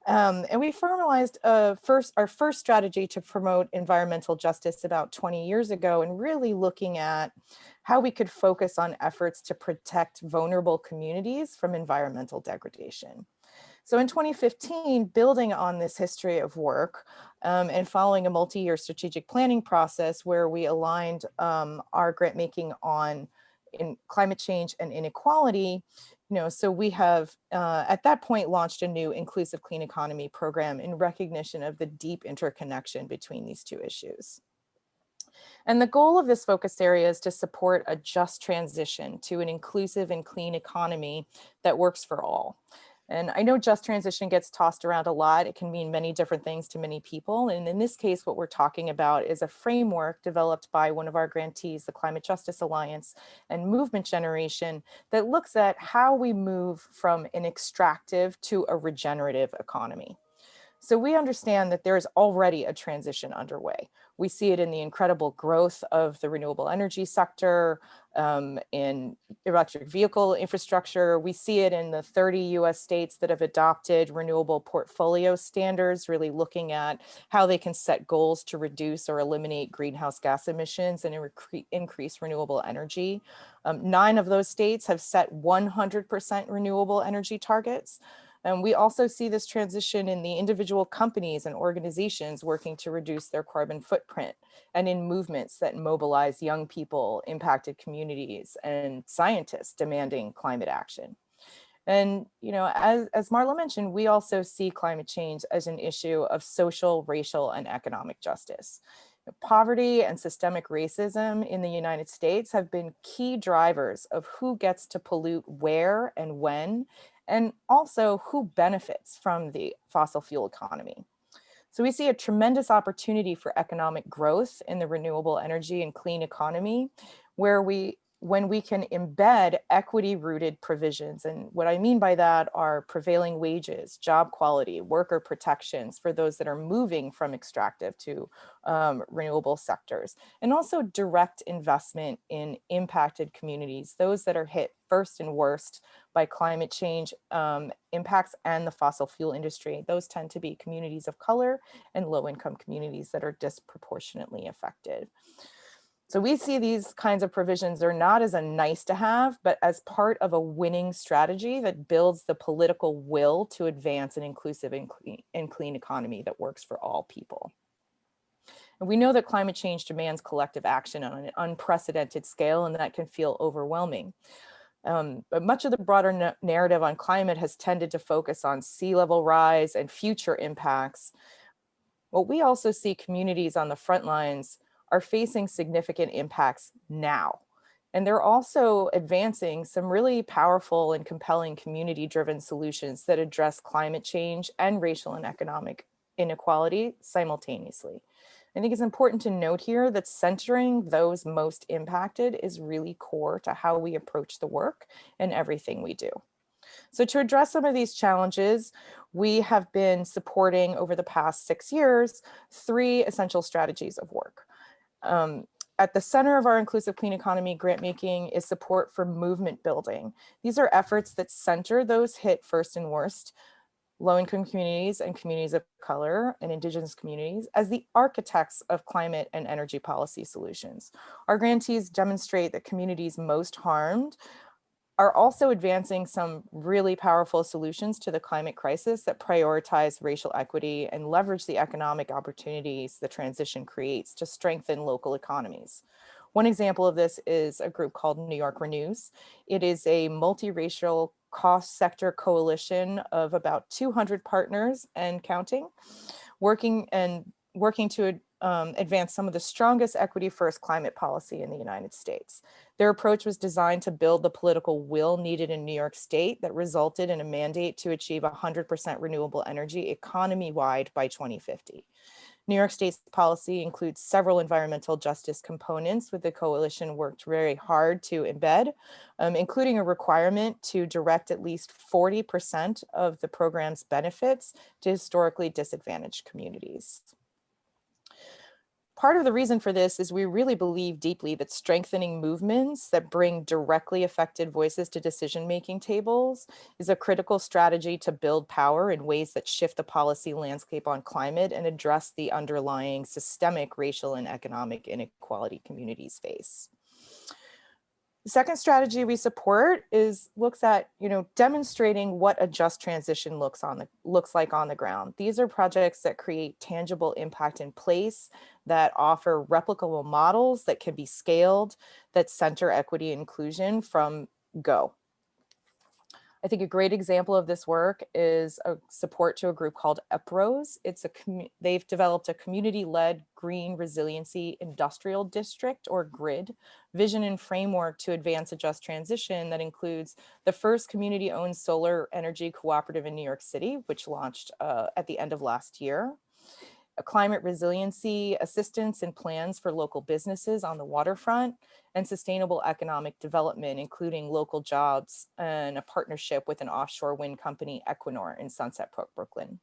Um, and we formalized a first, our first strategy to promote environmental justice about 20 years ago and really looking at how we could focus on efforts to protect vulnerable communities from environmental degradation. So in 2015, building on this history of work um, and following a multi-year strategic planning process where we aligned um, our grant making on in climate change and inequality, you know, so we have uh, at that point launched a new inclusive clean economy program in recognition of the deep interconnection between these two issues. And the goal of this focus area is to support a just transition to an inclusive and clean economy that works for all. And I know just transition gets tossed around a lot. It can mean many different things to many people. And in this case, what we're talking about is a framework developed by one of our grantees, the Climate Justice Alliance and Movement Generation that looks at how we move from an extractive to a regenerative economy. So we understand that there is already a transition underway. We see it in the incredible growth of the renewable energy sector, um, in electric vehicle infrastructure. We see it in the 30 US states that have adopted renewable portfolio standards, really looking at how they can set goals to reduce or eliminate greenhouse gas emissions and increase renewable energy. Um, nine of those states have set 100% renewable energy targets. And we also see this transition in the individual companies and organizations working to reduce their carbon footprint and in movements that mobilize young people, impacted communities, and scientists demanding climate action. And, you know, as, as Marla mentioned, we also see climate change as an issue of social, racial, and economic justice. Poverty and systemic racism in the United States have been key drivers of who gets to pollute where and when, and also who benefits from the fossil fuel economy. So we see a tremendous opportunity for economic growth in the renewable energy and clean economy, where we when we can embed equity rooted provisions. And what I mean by that are prevailing wages, job quality, worker protections for those that are moving from extractive to um, renewable sectors, and also direct investment in impacted communities, those that are hit first and worst by climate change um, impacts and the fossil fuel industry. Those tend to be communities of color and low income communities that are disproportionately affected. So we see these kinds of provisions are not as a nice to have, but as part of a winning strategy that builds the political will to advance an inclusive and clean, and clean economy that works for all people. And we know that climate change demands collective action on an unprecedented scale, and that can feel overwhelming. Um, but much of the broader narrative on climate has tended to focus on sea level rise and future impacts. What we also see communities on the front lines are facing significant impacts now. And they're also advancing some really powerful and compelling community driven solutions that address climate change and racial and economic inequality simultaneously. I think it's important to note here that centering those most impacted is really core to how we approach the work and everything we do. So to address some of these challenges, we have been supporting over the past six years, three essential strategies of work. Um, at the center of our inclusive clean economy grant making is support for movement building. These are efforts that center those hit first and worst, low-income communities and communities of color and indigenous communities as the architects of climate and energy policy solutions. Our grantees demonstrate that communities most harmed are also advancing some really powerful solutions to the climate crisis that prioritize racial equity and leverage the economic opportunities the transition creates to strengthen local economies. One example of this is a group called New York Renews. It is a multiracial cost sector coalition of about 200 partners and counting, working and working to um, advance some of the strongest equity first climate policy in the United States. Their approach was designed to build the political will needed in New York State that resulted in a mandate to achieve 100% renewable energy economy-wide by 2050. New York State's policy includes several environmental justice components with the coalition worked very hard to embed, um, including a requirement to direct at least 40% of the program's benefits to historically disadvantaged communities. Part of the reason for this is we really believe deeply that strengthening movements that bring directly affected voices to decision-making tables is a critical strategy to build power in ways that shift the policy landscape on climate and address the underlying systemic racial and economic inequality communities face. The second strategy we support is looks at, you know, demonstrating what a just transition looks on the looks like on the ground. These are projects that create tangible impact in place, that offer replicable models that can be scaled, that center equity inclusion from go. I think a great example of this work is a support to a group called UPROSE. It's a they've developed a community-led green resiliency industrial district or grid vision and framework to advance a just transition that includes the first community-owned solar energy cooperative in New York City, which launched uh, at the end of last year climate resiliency assistance and plans for local businesses on the waterfront, and sustainable economic development, including local jobs and a partnership with an offshore wind company, Equinor in Sunset Brook, Brooklyn.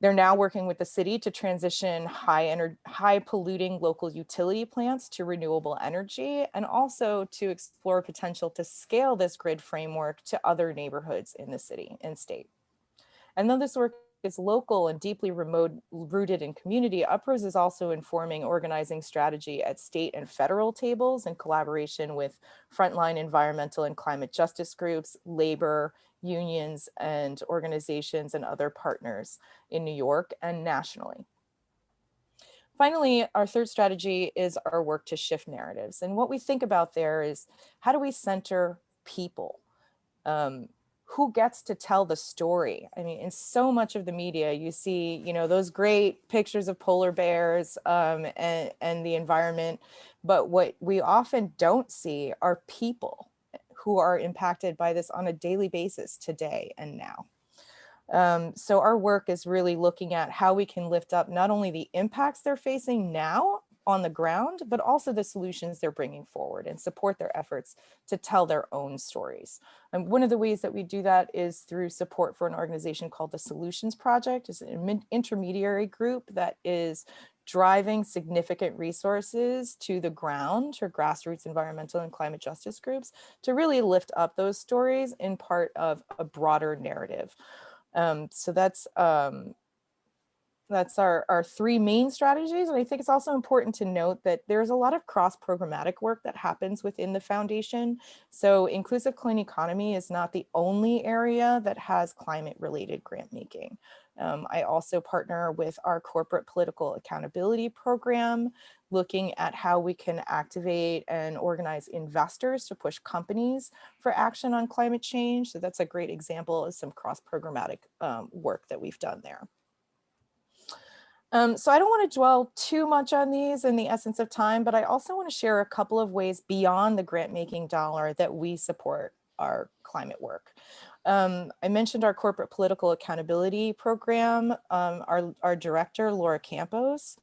They're now working with the city to transition high, high polluting local utility plants to renewable energy and also to explore potential to scale this grid framework to other neighborhoods in the city and state. And though this work is local and deeply remote rooted in community, UPROSE is also informing organizing strategy at state and federal tables in collaboration with frontline environmental and climate justice groups, labor, unions, and organizations and other partners in New York and nationally. Finally, our third strategy is our work to shift narratives. And what we think about there is how do we center people? Um, who gets to tell the story? I mean, in so much of the media, you see, you know, those great pictures of polar bears um, and, and the environment. But what we often don't see are people who are impacted by this on a daily basis today and now. Um, so our work is really looking at how we can lift up not only the impacts they're facing now, on the ground, but also the solutions they're bringing forward and support their efforts to tell their own stories. And one of the ways that we do that is through support for an organization called the Solutions Project. It's an intermediary group that is driving significant resources to the ground for grassroots environmental and climate justice groups to really lift up those stories in part of a broader narrative. Um, so that's um, that's our, our three main strategies. And I think it's also important to note that there's a lot of cross programmatic work that happens within the foundation. So inclusive clean economy is not the only area that has climate related grant making. Um, I also partner with our corporate political accountability program, looking at how we can activate and organize investors to push companies for action on climate change. So that's a great example of some cross programmatic um, work that we've done there. Um, so I don't want to dwell too much on these in the essence of time, but I also want to share a couple of ways beyond the grant making dollar that we support our climate work. Um, I mentioned our corporate political accountability program. Um, our, our director, Laura Campos,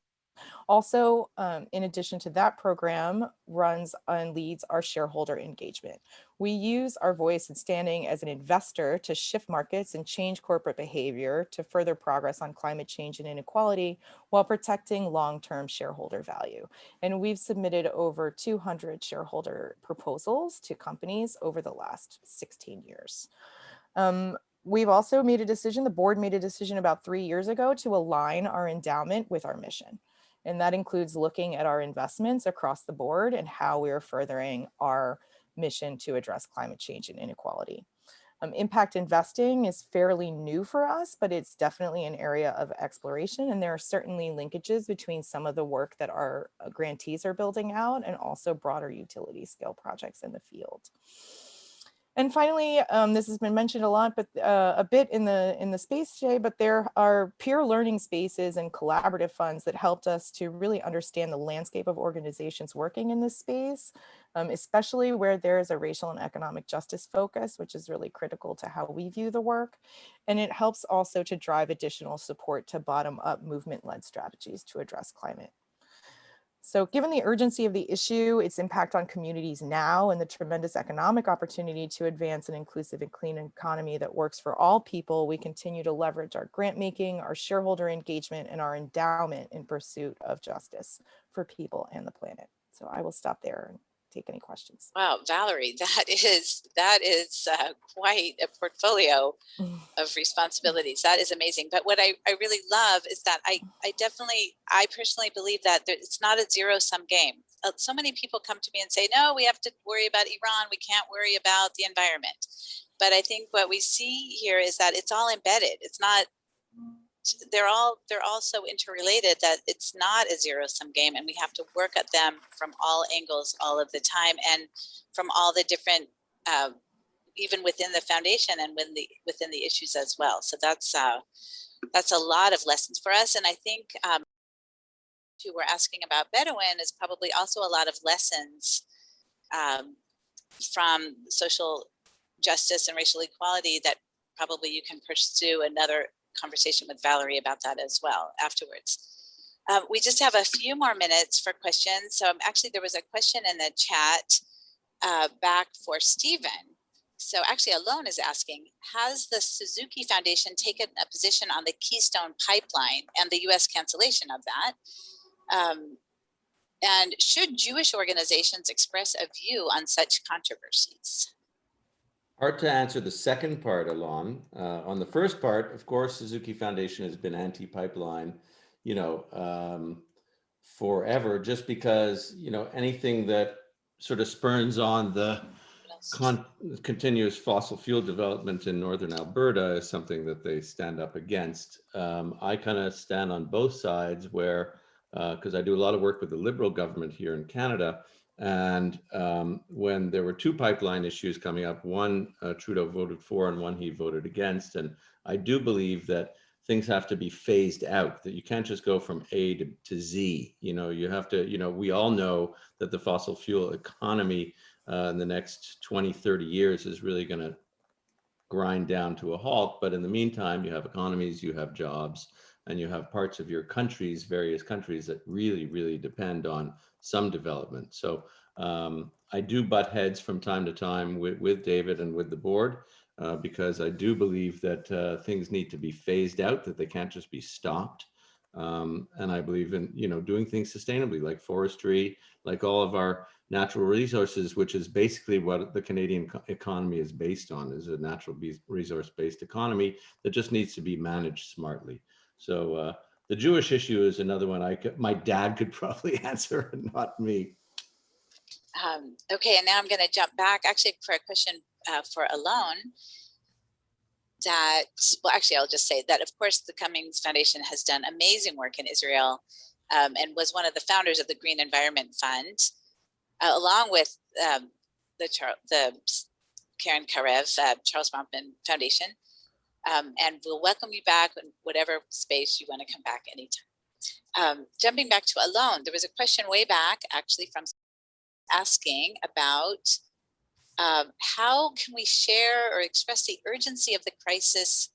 Also, um, in addition to that program, runs and leads our shareholder engagement. We use our voice and standing as an investor to shift markets and change corporate behavior to further progress on climate change and inequality while protecting long-term shareholder value. And we've submitted over 200 shareholder proposals to companies over the last 16 years. Um, we've also made a decision, the board made a decision about three years ago to align our endowment with our mission. And that includes looking at our investments across the board and how we are furthering our mission to address climate change and inequality. Um, impact investing is fairly new for us, but it's definitely an area of exploration. And there are certainly linkages between some of the work that our uh, grantees are building out and also broader utility scale projects in the field. And finally, um, this has been mentioned a lot, but uh, a bit in the in the space today, but there are peer learning spaces and collaborative funds that helped us to really understand the landscape of organizations working in this space, um, especially where there is a racial and economic justice focus, which is really critical to how we view the work. And it helps also to drive additional support to bottom up movement led strategies to address climate so given the urgency of the issue, its impact on communities now, and the tremendous economic opportunity to advance an inclusive and clean economy that works for all people, we continue to leverage our grant making, our shareholder engagement, and our endowment in pursuit of justice for people and the planet. So I will stop there take any questions. Wow, Valerie, that is that is uh, quite a portfolio of responsibilities. That is amazing. But what I, I really love is that I, I definitely, I personally believe that there, it's not a zero sum game. Uh, so many people come to me and say, no, we have to worry about Iran. We can't worry about the environment. But I think what we see here is that it's all embedded. It's not they're all they're all so interrelated that it's not a zero sum game and we have to work at them from all angles all of the time and from all the different uh, even within the foundation and within the within the issues as well. So that's uh, that's a lot of lessons for us and i think um, who were asking about bedouin is probably also a lot of lessons um, from social justice and racial equality that probably you can pursue another conversation with Valerie about that as well afterwards. Um, we just have a few more minutes for questions. So um, actually there was a question in the chat uh, back for Stephen. So actually Alon is asking, has the Suzuki Foundation taken a position on the Keystone Pipeline and the US cancellation of that? Um, and should Jewish organizations express a view on such controversies? Hard to answer the second part, Alon. Uh, on the first part, of course, Suzuki Foundation has been anti-pipeline, you know, um, forever, just because, you know, anything that sort of spurns on the con continuous fossil fuel development in Northern Alberta is something that they stand up against. Um, I kind of stand on both sides where, because uh, I do a lot of work with the Liberal government here in Canada, and um, when there were two pipeline issues coming up, one uh, Trudeau voted for and one he voted against. And I do believe that things have to be phased out, that you can't just go from A to, to Z. You know, you have to, you know, we all know that the fossil fuel economy uh, in the next 20, 30 years is really going to grind down to a halt. But in the meantime, you have economies, you have jobs, and you have parts of your countries, various countries that really, really depend on some development. So um, I do butt heads from time to time with, with David and with the board uh, because I do believe that uh, things need to be phased out, that they can't just be stopped. Um, and I believe in, you know, doing things sustainably like forestry, like all of our natural resources, which is basically what the Canadian economy is based on, is a natural resource based economy that just needs to be managed smartly. So uh, the Jewish issue is another one I could, my dad could probably answer, not me. Um, okay, and now I'm going to jump back actually for a question uh, for Alon. That, well, actually, I'll just say that, of course, the Cummings Foundation has done amazing work in Israel um, and was one of the founders of the Green Environment Fund, uh, along with um, the, Char the Karen Karev, uh, Charles Bronfman Foundation. Um, and we'll welcome you back in whatever space you want to come back anytime. Um, jumping back to Alon, there was a question way back actually from asking about um, how can we share or express the urgency of the crisis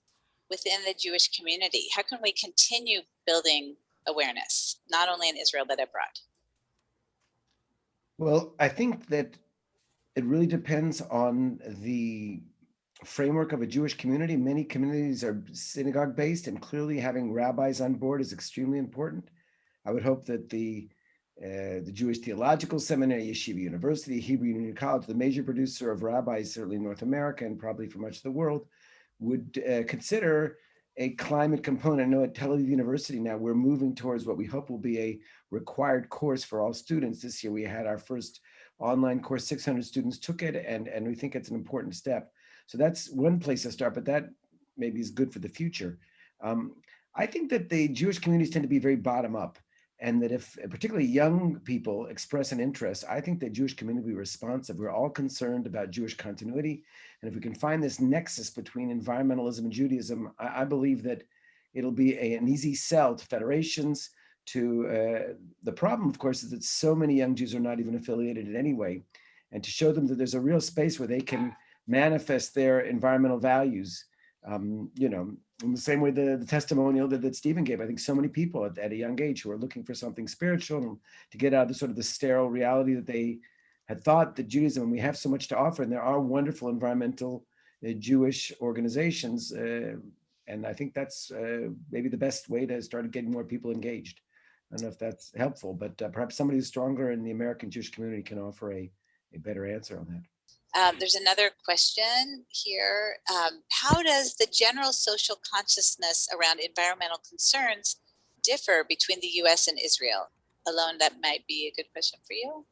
within the Jewish community? How can we continue building awareness, not only in Israel, but abroad? Well, I think that it really depends on the framework of a Jewish community. Many communities are synagogue based and clearly having rabbis on board is extremely important. I would hope that the uh, the Jewish Theological Seminary, Yeshiva University, Hebrew Union College, the major producer of rabbis, certainly in North America and probably for much of the world, would uh, consider a climate component. I know at Tel Aviv University now we're moving towards what we hope will be a required course for all students. This year we had our first online course, 600 students took it, and, and we think it's an important step. So that's one place to start, but that maybe is good for the future. Um, I think that the Jewish communities tend to be very bottom up and that if particularly young people express an interest, I think the Jewish community will be responsive. We're all concerned about Jewish continuity. And if we can find this nexus between environmentalism and Judaism, I, I believe that it'll be a, an easy sell to federations, to uh, the problem, of course, is that so many young Jews are not even affiliated in any way. And to show them that there's a real space where they can manifest their environmental values, um, you know, in the same way the, the testimonial that, that Stephen gave, I think so many people at, at a young age who are looking for something spiritual to get out of the sort of the sterile reality that they had thought that Judaism, we have so much to offer, and there are wonderful environmental uh, Jewish organizations. Uh, and I think that's uh, maybe the best way to start getting more people engaged. I don't know if that's helpful, but uh, perhaps somebody who's stronger in the American Jewish community can offer a, a better answer on that. Um, there's another question here. Um, how does the general social consciousness around environmental concerns differ between the US and Israel? Alon, that might be a good question for you.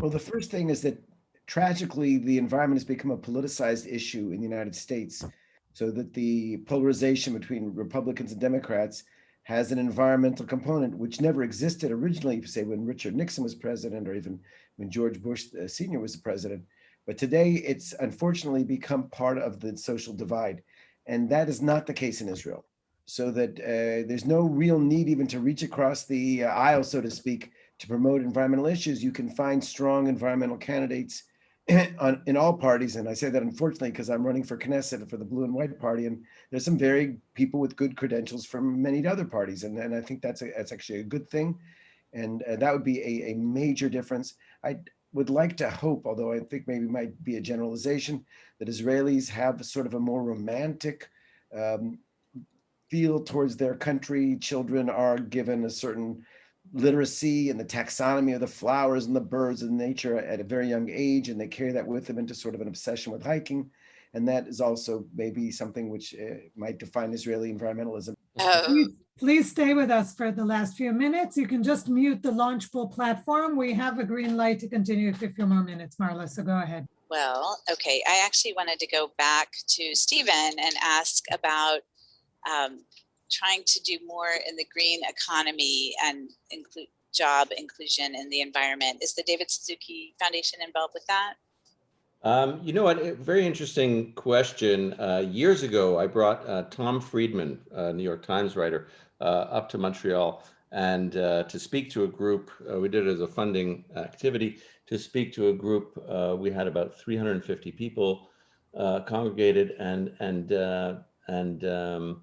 Well, the first thing is that tragically, the environment has become a politicized issue in the United States, so that the polarization between Republicans and Democrats has an environmental component which never existed originally, say when Richard Nixon was president or even when George Bush uh, Sr. was the president. But today it's unfortunately become part of the social divide. And that is not the case in Israel. So that uh, there's no real need even to reach across the uh, aisle, so to speak, to promote environmental issues. You can find strong environmental candidates on, in all parties. And I say that unfortunately, because I'm running for Knesset for the blue and white party. And there's some very people with good credentials from many other parties. And, and I think that's, a, that's actually a good thing. And uh, that would be a, a major difference. I, would like to hope, although I think maybe might be a generalization, that Israelis have sort of a more romantic um, feel towards their country. Children are given a certain literacy and the taxonomy of the flowers and the birds and nature at a very young age, and they carry that with them into sort of an obsession with hiking. And that is also maybe something which uh, might define Israeli environmentalism. Oh, Please, please stay with us for the last few minutes. You can just mute the Launchpool platform. We have a green light to continue for a few more minutes, Marla, so go ahead. well, okay. I actually wanted to go back to Stephen and ask about um, trying to do more in the green economy and include job inclusion in the environment. Is the David Suzuki Foundation involved with that? Um, you know what? A very interesting question. Uh, years ago, I brought uh, Tom Friedman, a New York Times writer, uh, up to Montreal and uh, to speak to a group. Uh, we did it as a funding activity to speak to a group. We had about 350 people congregated, and and and um,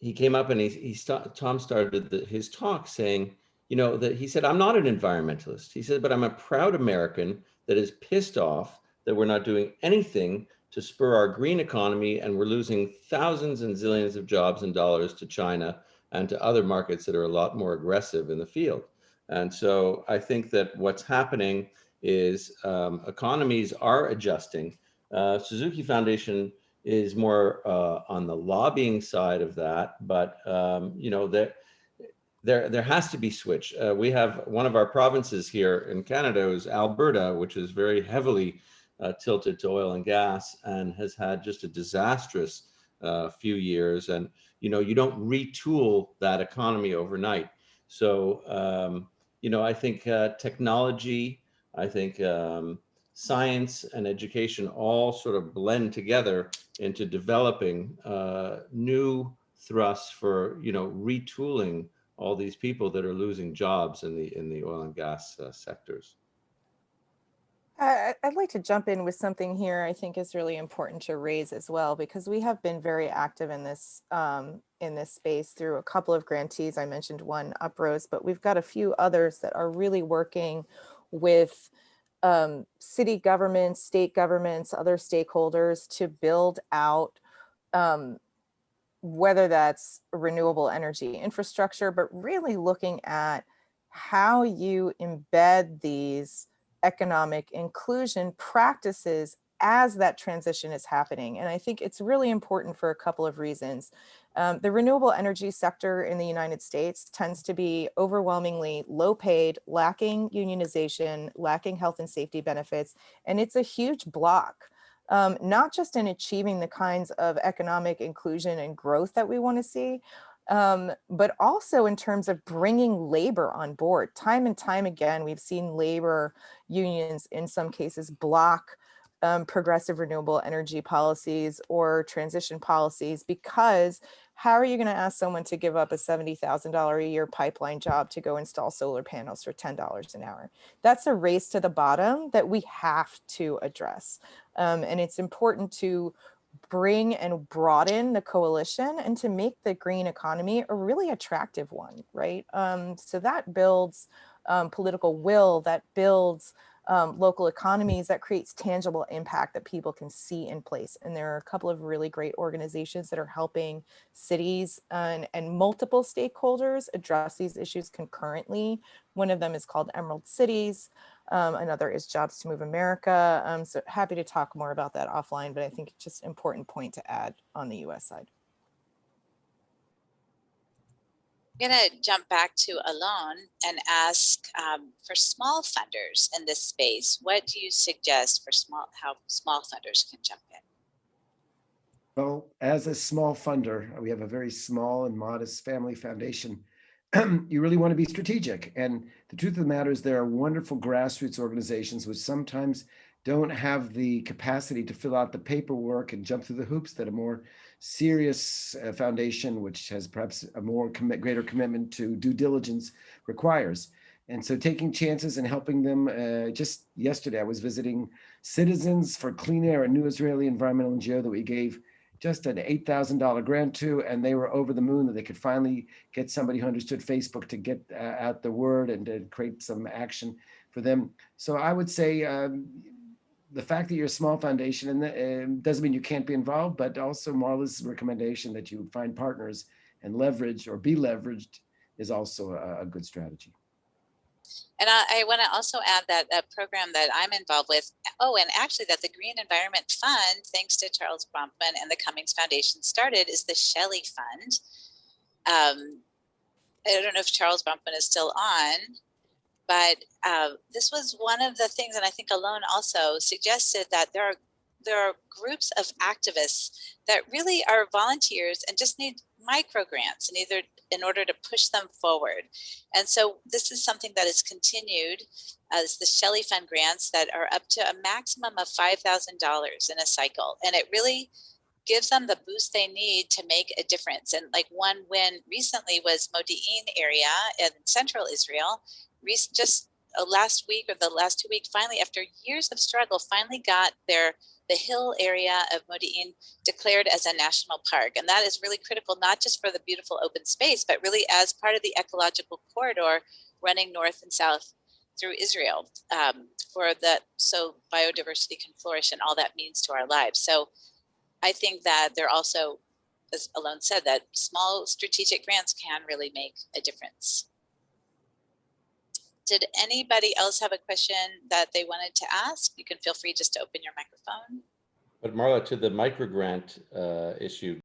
he came up and he he st Tom started the, his talk saying, you know, that he said, I'm not an environmentalist. He said, but I'm a proud American that is pissed off that we're not doing anything to spur our green economy and we're losing thousands and zillions of jobs and dollars to China and to other markets that are a lot more aggressive in the field. And so I think that what's happening is um, economies are adjusting. Uh, Suzuki Foundation is more uh, on the lobbying side of that, but um, you know there there there has to be switch. Uh, we have one of our provinces here in Canada is Alberta, which is very heavily uh, tilted to oil and gas and has had just a disastrous uh, few years. And, you know, you don't retool that economy overnight. So, um, you know, I think uh, technology, I think um, science and education all sort of blend together into developing uh, new thrusts for, you know, retooling all these people that are losing jobs in the in the oil and gas uh, sectors. I'd like to jump in with something here I think is really important to raise as well, because we have been very active in this, um, in this space through a couple of grantees. I mentioned one Uprose, but we've got a few others that are really working with um, city governments, state governments, other stakeholders to build out um, whether that's renewable energy infrastructure, but really looking at how you embed these economic inclusion practices as that transition is happening. And I think it's really important for a couple of reasons. Um, the renewable energy sector in the United States tends to be overwhelmingly low paid, lacking unionization, lacking health and safety benefits, and it's a huge block. Um, not just in achieving the kinds of economic inclusion and growth that we want to see, um, but also in terms of bringing labor on board. Time and time again, we've seen labor unions in some cases block um, progressive renewable energy policies or transition policies because how are you going to ask someone to give up a $70,000 a year pipeline job to go install solar panels for $10 an hour? That's a race to the bottom that we have to address. Um, and it's important to bring and broaden the coalition and to make the green economy a really attractive one, right? Um, so that builds um, political will, that builds um, local economies, that creates tangible impact that people can see in place. And there are a couple of really great organizations that are helping cities and, and multiple stakeholders address these issues concurrently. One of them is called Emerald Cities. Um, another is Jobs to Move America. Um, so happy to talk more about that offline, but I think it's just important point to add on the US side. I'm gonna jump back to Alon and ask um, for small funders in this space. What do you suggest for small, how small funders can jump in? Well, as a small funder, we have a very small and modest family foundation. you really want to be strategic. And the truth of the matter is there are wonderful grassroots organizations which sometimes don't have the capacity to fill out the paperwork and jump through the hoops that a more serious uh, foundation, which has perhaps a more commit, greater commitment to due diligence requires. And so taking chances and helping them, uh, just yesterday, I was visiting Citizens for Clean Air, a new Israeli environmental NGO that we gave just an $8,000 grant to, and they were over the moon that they could finally get somebody who understood Facebook to get uh, out the word and to create some action for them. So I would say um, the fact that you're a small foundation and uh, doesn't mean you can't be involved, but also Marla's recommendation that you find partners and leverage or be leveraged is also a, a good strategy. And I, I want to also add that a program that I'm involved with, oh, and actually that the Green Environment Fund, thanks to Charles Bronfman and the Cummings Foundation started, is the Shelley Fund. Um, I don't know if Charles Bronfman is still on, but uh, this was one of the things, and I think Alon also suggested that there are there are groups of activists that really are volunteers and just need micro grants and either in order to push them forward. And so this is something that is continued as the Shelley Fund grants that are up to a maximum of $5,000 in a cycle. And it really gives them the boost they need to make a difference. And like one win recently was Modi'in area in central Israel, just uh, last week or the last two weeks, finally, after years of struggle, finally got their the hill area of Modi'in declared as a national park. And that is really critical, not just for the beautiful open space, but really as part of the ecological corridor running north and south through Israel um, for that so biodiversity can flourish and all that means to our lives. So I think that they're also, as Alon said, that small strategic grants can really make a difference. Did anybody else have a question that they wanted to ask? You can feel free just to open your microphone. But Marla, to the microgrant uh, issue,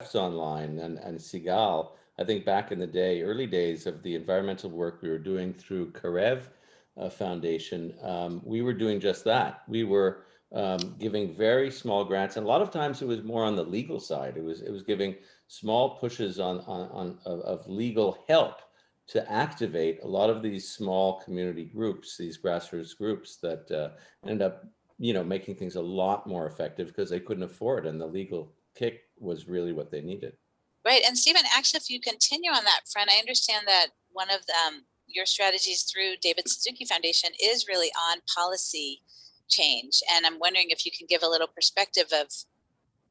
Jeff's online and, and Sigal, I think back in the day, early days of the environmental work we were doing through Karev uh, Foundation, um, we were doing just that. We were um, giving very small grants, and a lot of times it was more on the legal side. It was it was giving small pushes on on, on of, of legal help to activate a lot of these small community groups, these grassroots groups that uh, end up, you know, making things a lot more effective because they couldn't afford and the legal kick was really what they needed. Right. And Stephen, actually, if you continue on that front, I understand that one of them, your strategies through David Suzuki Foundation is really on policy change. And I'm wondering if you can give a little perspective of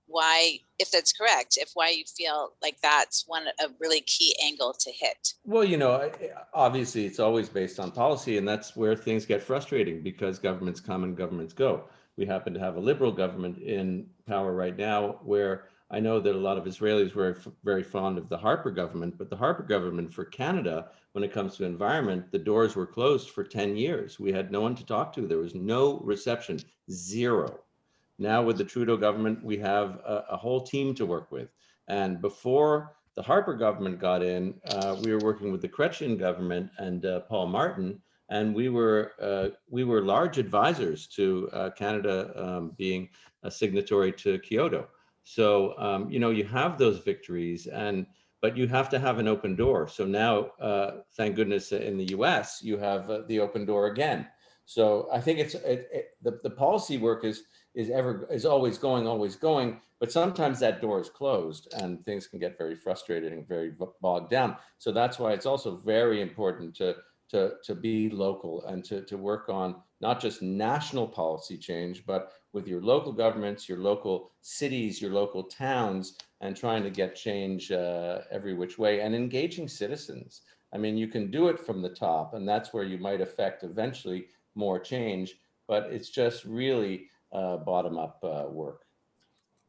why, if that's correct, if why you feel like that's one a really key angle to hit. Well, you know, eh, obviously, it's always based on policy, and that's where things get frustrating because governments come and governments go. We happen to have a liberal government in power right now where I know that a lot of Israelis were very fond of the Harper government, but the Harper government for Canada, when it comes to environment, the doors were closed for 10 years. We had no one to talk to. There was no reception, zero. Now with the Trudeau government, we have a, a whole team to work with. And before the Harper government got in, uh, we were working with the Chrétien government and uh, Paul Martin, and we were uh, we were large advisors to uh, Canada um, being a signatory to Kyoto. So um, you know you have those victories, and but you have to have an open door. So now, uh, thank goodness, in the U.S. you have uh, the open door again. So I think it's it, it, the the policy work is is ever is always going, always going. But sometimes that door is closed, and things can get very frustrated and very bogged down. So that's why it's also very important to to to be local and to to work on not just national policy change, but with your local governments, your local cities, your local towns, and trying to get change uh, every which way and engaging citizens. I mean, you can do it from the top, and that's where you might affect eventually more change. But it's just really uh, bottom up uh, work.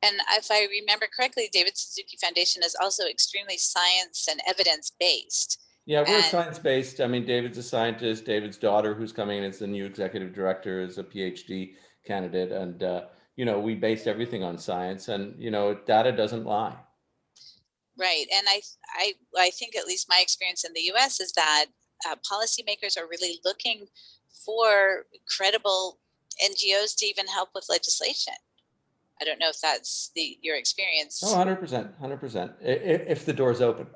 And if I remember correctly, David Suzuki Foundation is also extremely science and evidence based. Yeah, we're And- science-based. I mean, David's a scientist. David's daughter, who's coming in as the new executive director, is a PhD candidate. And, uh, you know, we based everything on science and, you know, data doesn't lie. Right. And I, I, I think at least my experience in the US is that uh, policymakers are really looking for credible NGOs to even help with legislation. I don't know if that's the your experience. Oh, 100%, 100%, i- i- if the door's open.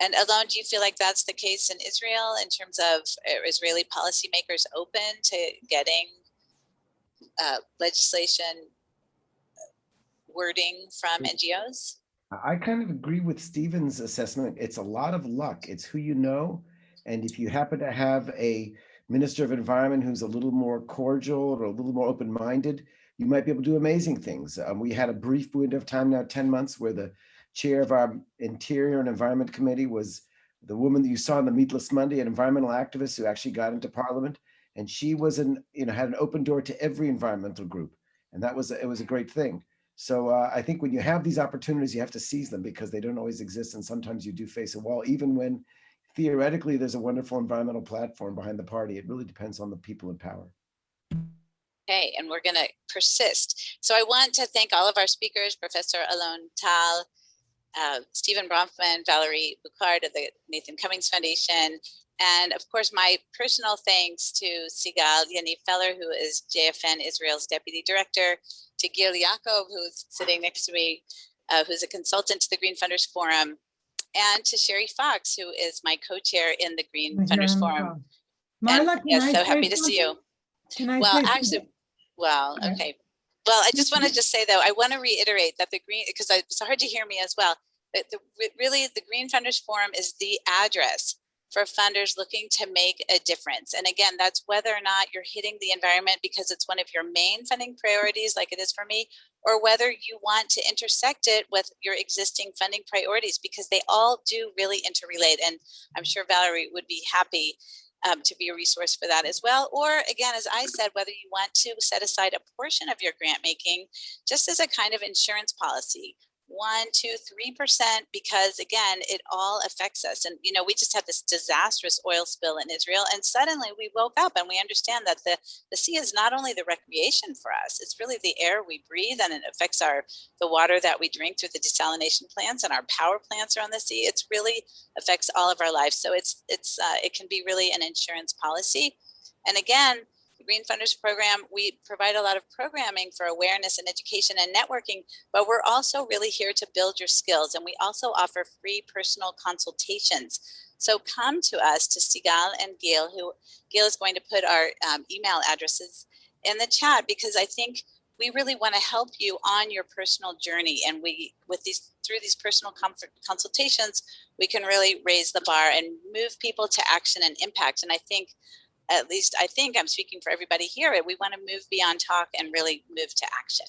And Alon, do you feel like that's the case in Israel in terms of uh, Israeli policymakers open to getting uh, legislation uh, wording from NGOs? I kind of agree with Stephen's assessment. It's a lot of luck. It's who you know. And if you happen to have a minister of environment who's a little more cordial or a little more open-minded, you might be able to do amazing things. Um, we had a brief window of time now, 10 months, where the chair of our Interior and Environment Committee was the woman that you saw on the Meatless Monday, an environmental activist who actually got into parliament. And she was an, you know, had an open door to every environmental group. And that was, it was a great thing. So uh, I think when you have these opportunities, you have to seize them because they don't always exist. And sometimes you do face a wall, even when theoretically there's a wonderful environmental platform behind the party. It really depends on the people in power. Okay, and we're going to persist. So I want to thank all of our speakers, Professor Alon Tal, uh, Stephen Bronfman, Valerie Bucard of the Nathan Cummings Foundation, and of course, my personal thanks to Sigal Yaniv Feller, who is JFN Israel's Deputy Director, to Gil Yaakov, who's sitting next to me, uh, who's a consultant to the Green Funders Forum, and to Sherry Fox, who is my co-chair in the Green oh, Funders Forum. Marla, yes, so happy to see you. Can I Well, actually, well, Okay. Well, I just want to just say though, I want to reiterate that the green, because it's hard to hear me as well. but the really the Green Funders Forum is the address for funders looking to make a difference. And again, that's whether or not you're hitting the environment because it's one of your main funding priorities, like it is for me, or whether you want to intersect it with your existing funding priorities because they all do really interrelate. And I'm sure Valerie would be happy um, to be a resource for that as well. Or again, as I said, whether you want to set aside a portion of your grant making just as a kind of insurance policy, one, two, three percent, because again, it all affects us. And you know, we just had this disastrous oil spill in Israel, and suddenly we woke up and we understand that the the sea is not only the recreation for us; it's really the air we breathe, and it affects our the water that we drink through the desalination plants, and our power plants are on the sea. It's really affects all of our lives. So it's it's uh, it can be really an insurance policy. And again, Green Funders Program, we provide a lot of programming for awareness and education and networking, but we're also really here to build your skills. And we also offer free personal consultations. So come to us to Sigal and Gail, who Gail is going to put our um, email addresses in the chat because I think we really want to help you on your personal journey. And we, with these, through these personal comfort consultations, we can really raise the bar and move people to action and impact. And I think, at least I think I'm speaking for everybody here, we want to move beyond talk and really move to action.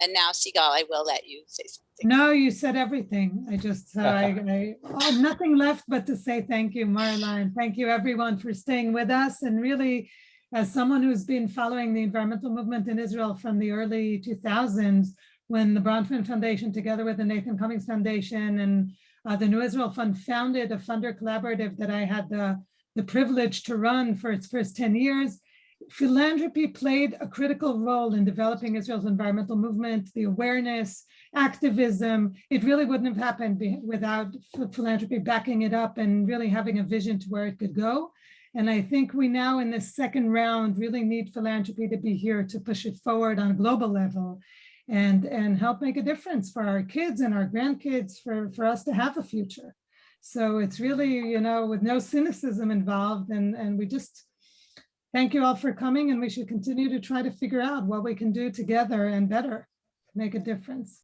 And now, Sigal, I will let you say something. No, you said everything. I just, uh, I, I, oh, nothing left but to say thank you, Marla, thank you everyone for staying with us and really as someone who's been following the environmental movement in Israel from the early 2000s, when the Bronfman Foundation, together with the Nathan Cummings Foundation and uh, the New Israel Fund founded a funder collaborative that I had the, the privilege to run for its first 10 years, philanthropy played a critical role in developing Israel's environmental movement, the awareness, activism. It really wouldn't have happened without philanthropy backing it up and really having a vision to where it could go. And I think we now in this second round really need philanthropy to be here to push it forward on a global level and, and help make a difference for our kids and our grandkids for, for us to have a future. So it's really, you know, with no cynicism involved and, and we just thank you all for coming and we should continue to try to figure out what we can do together and better to make a difference.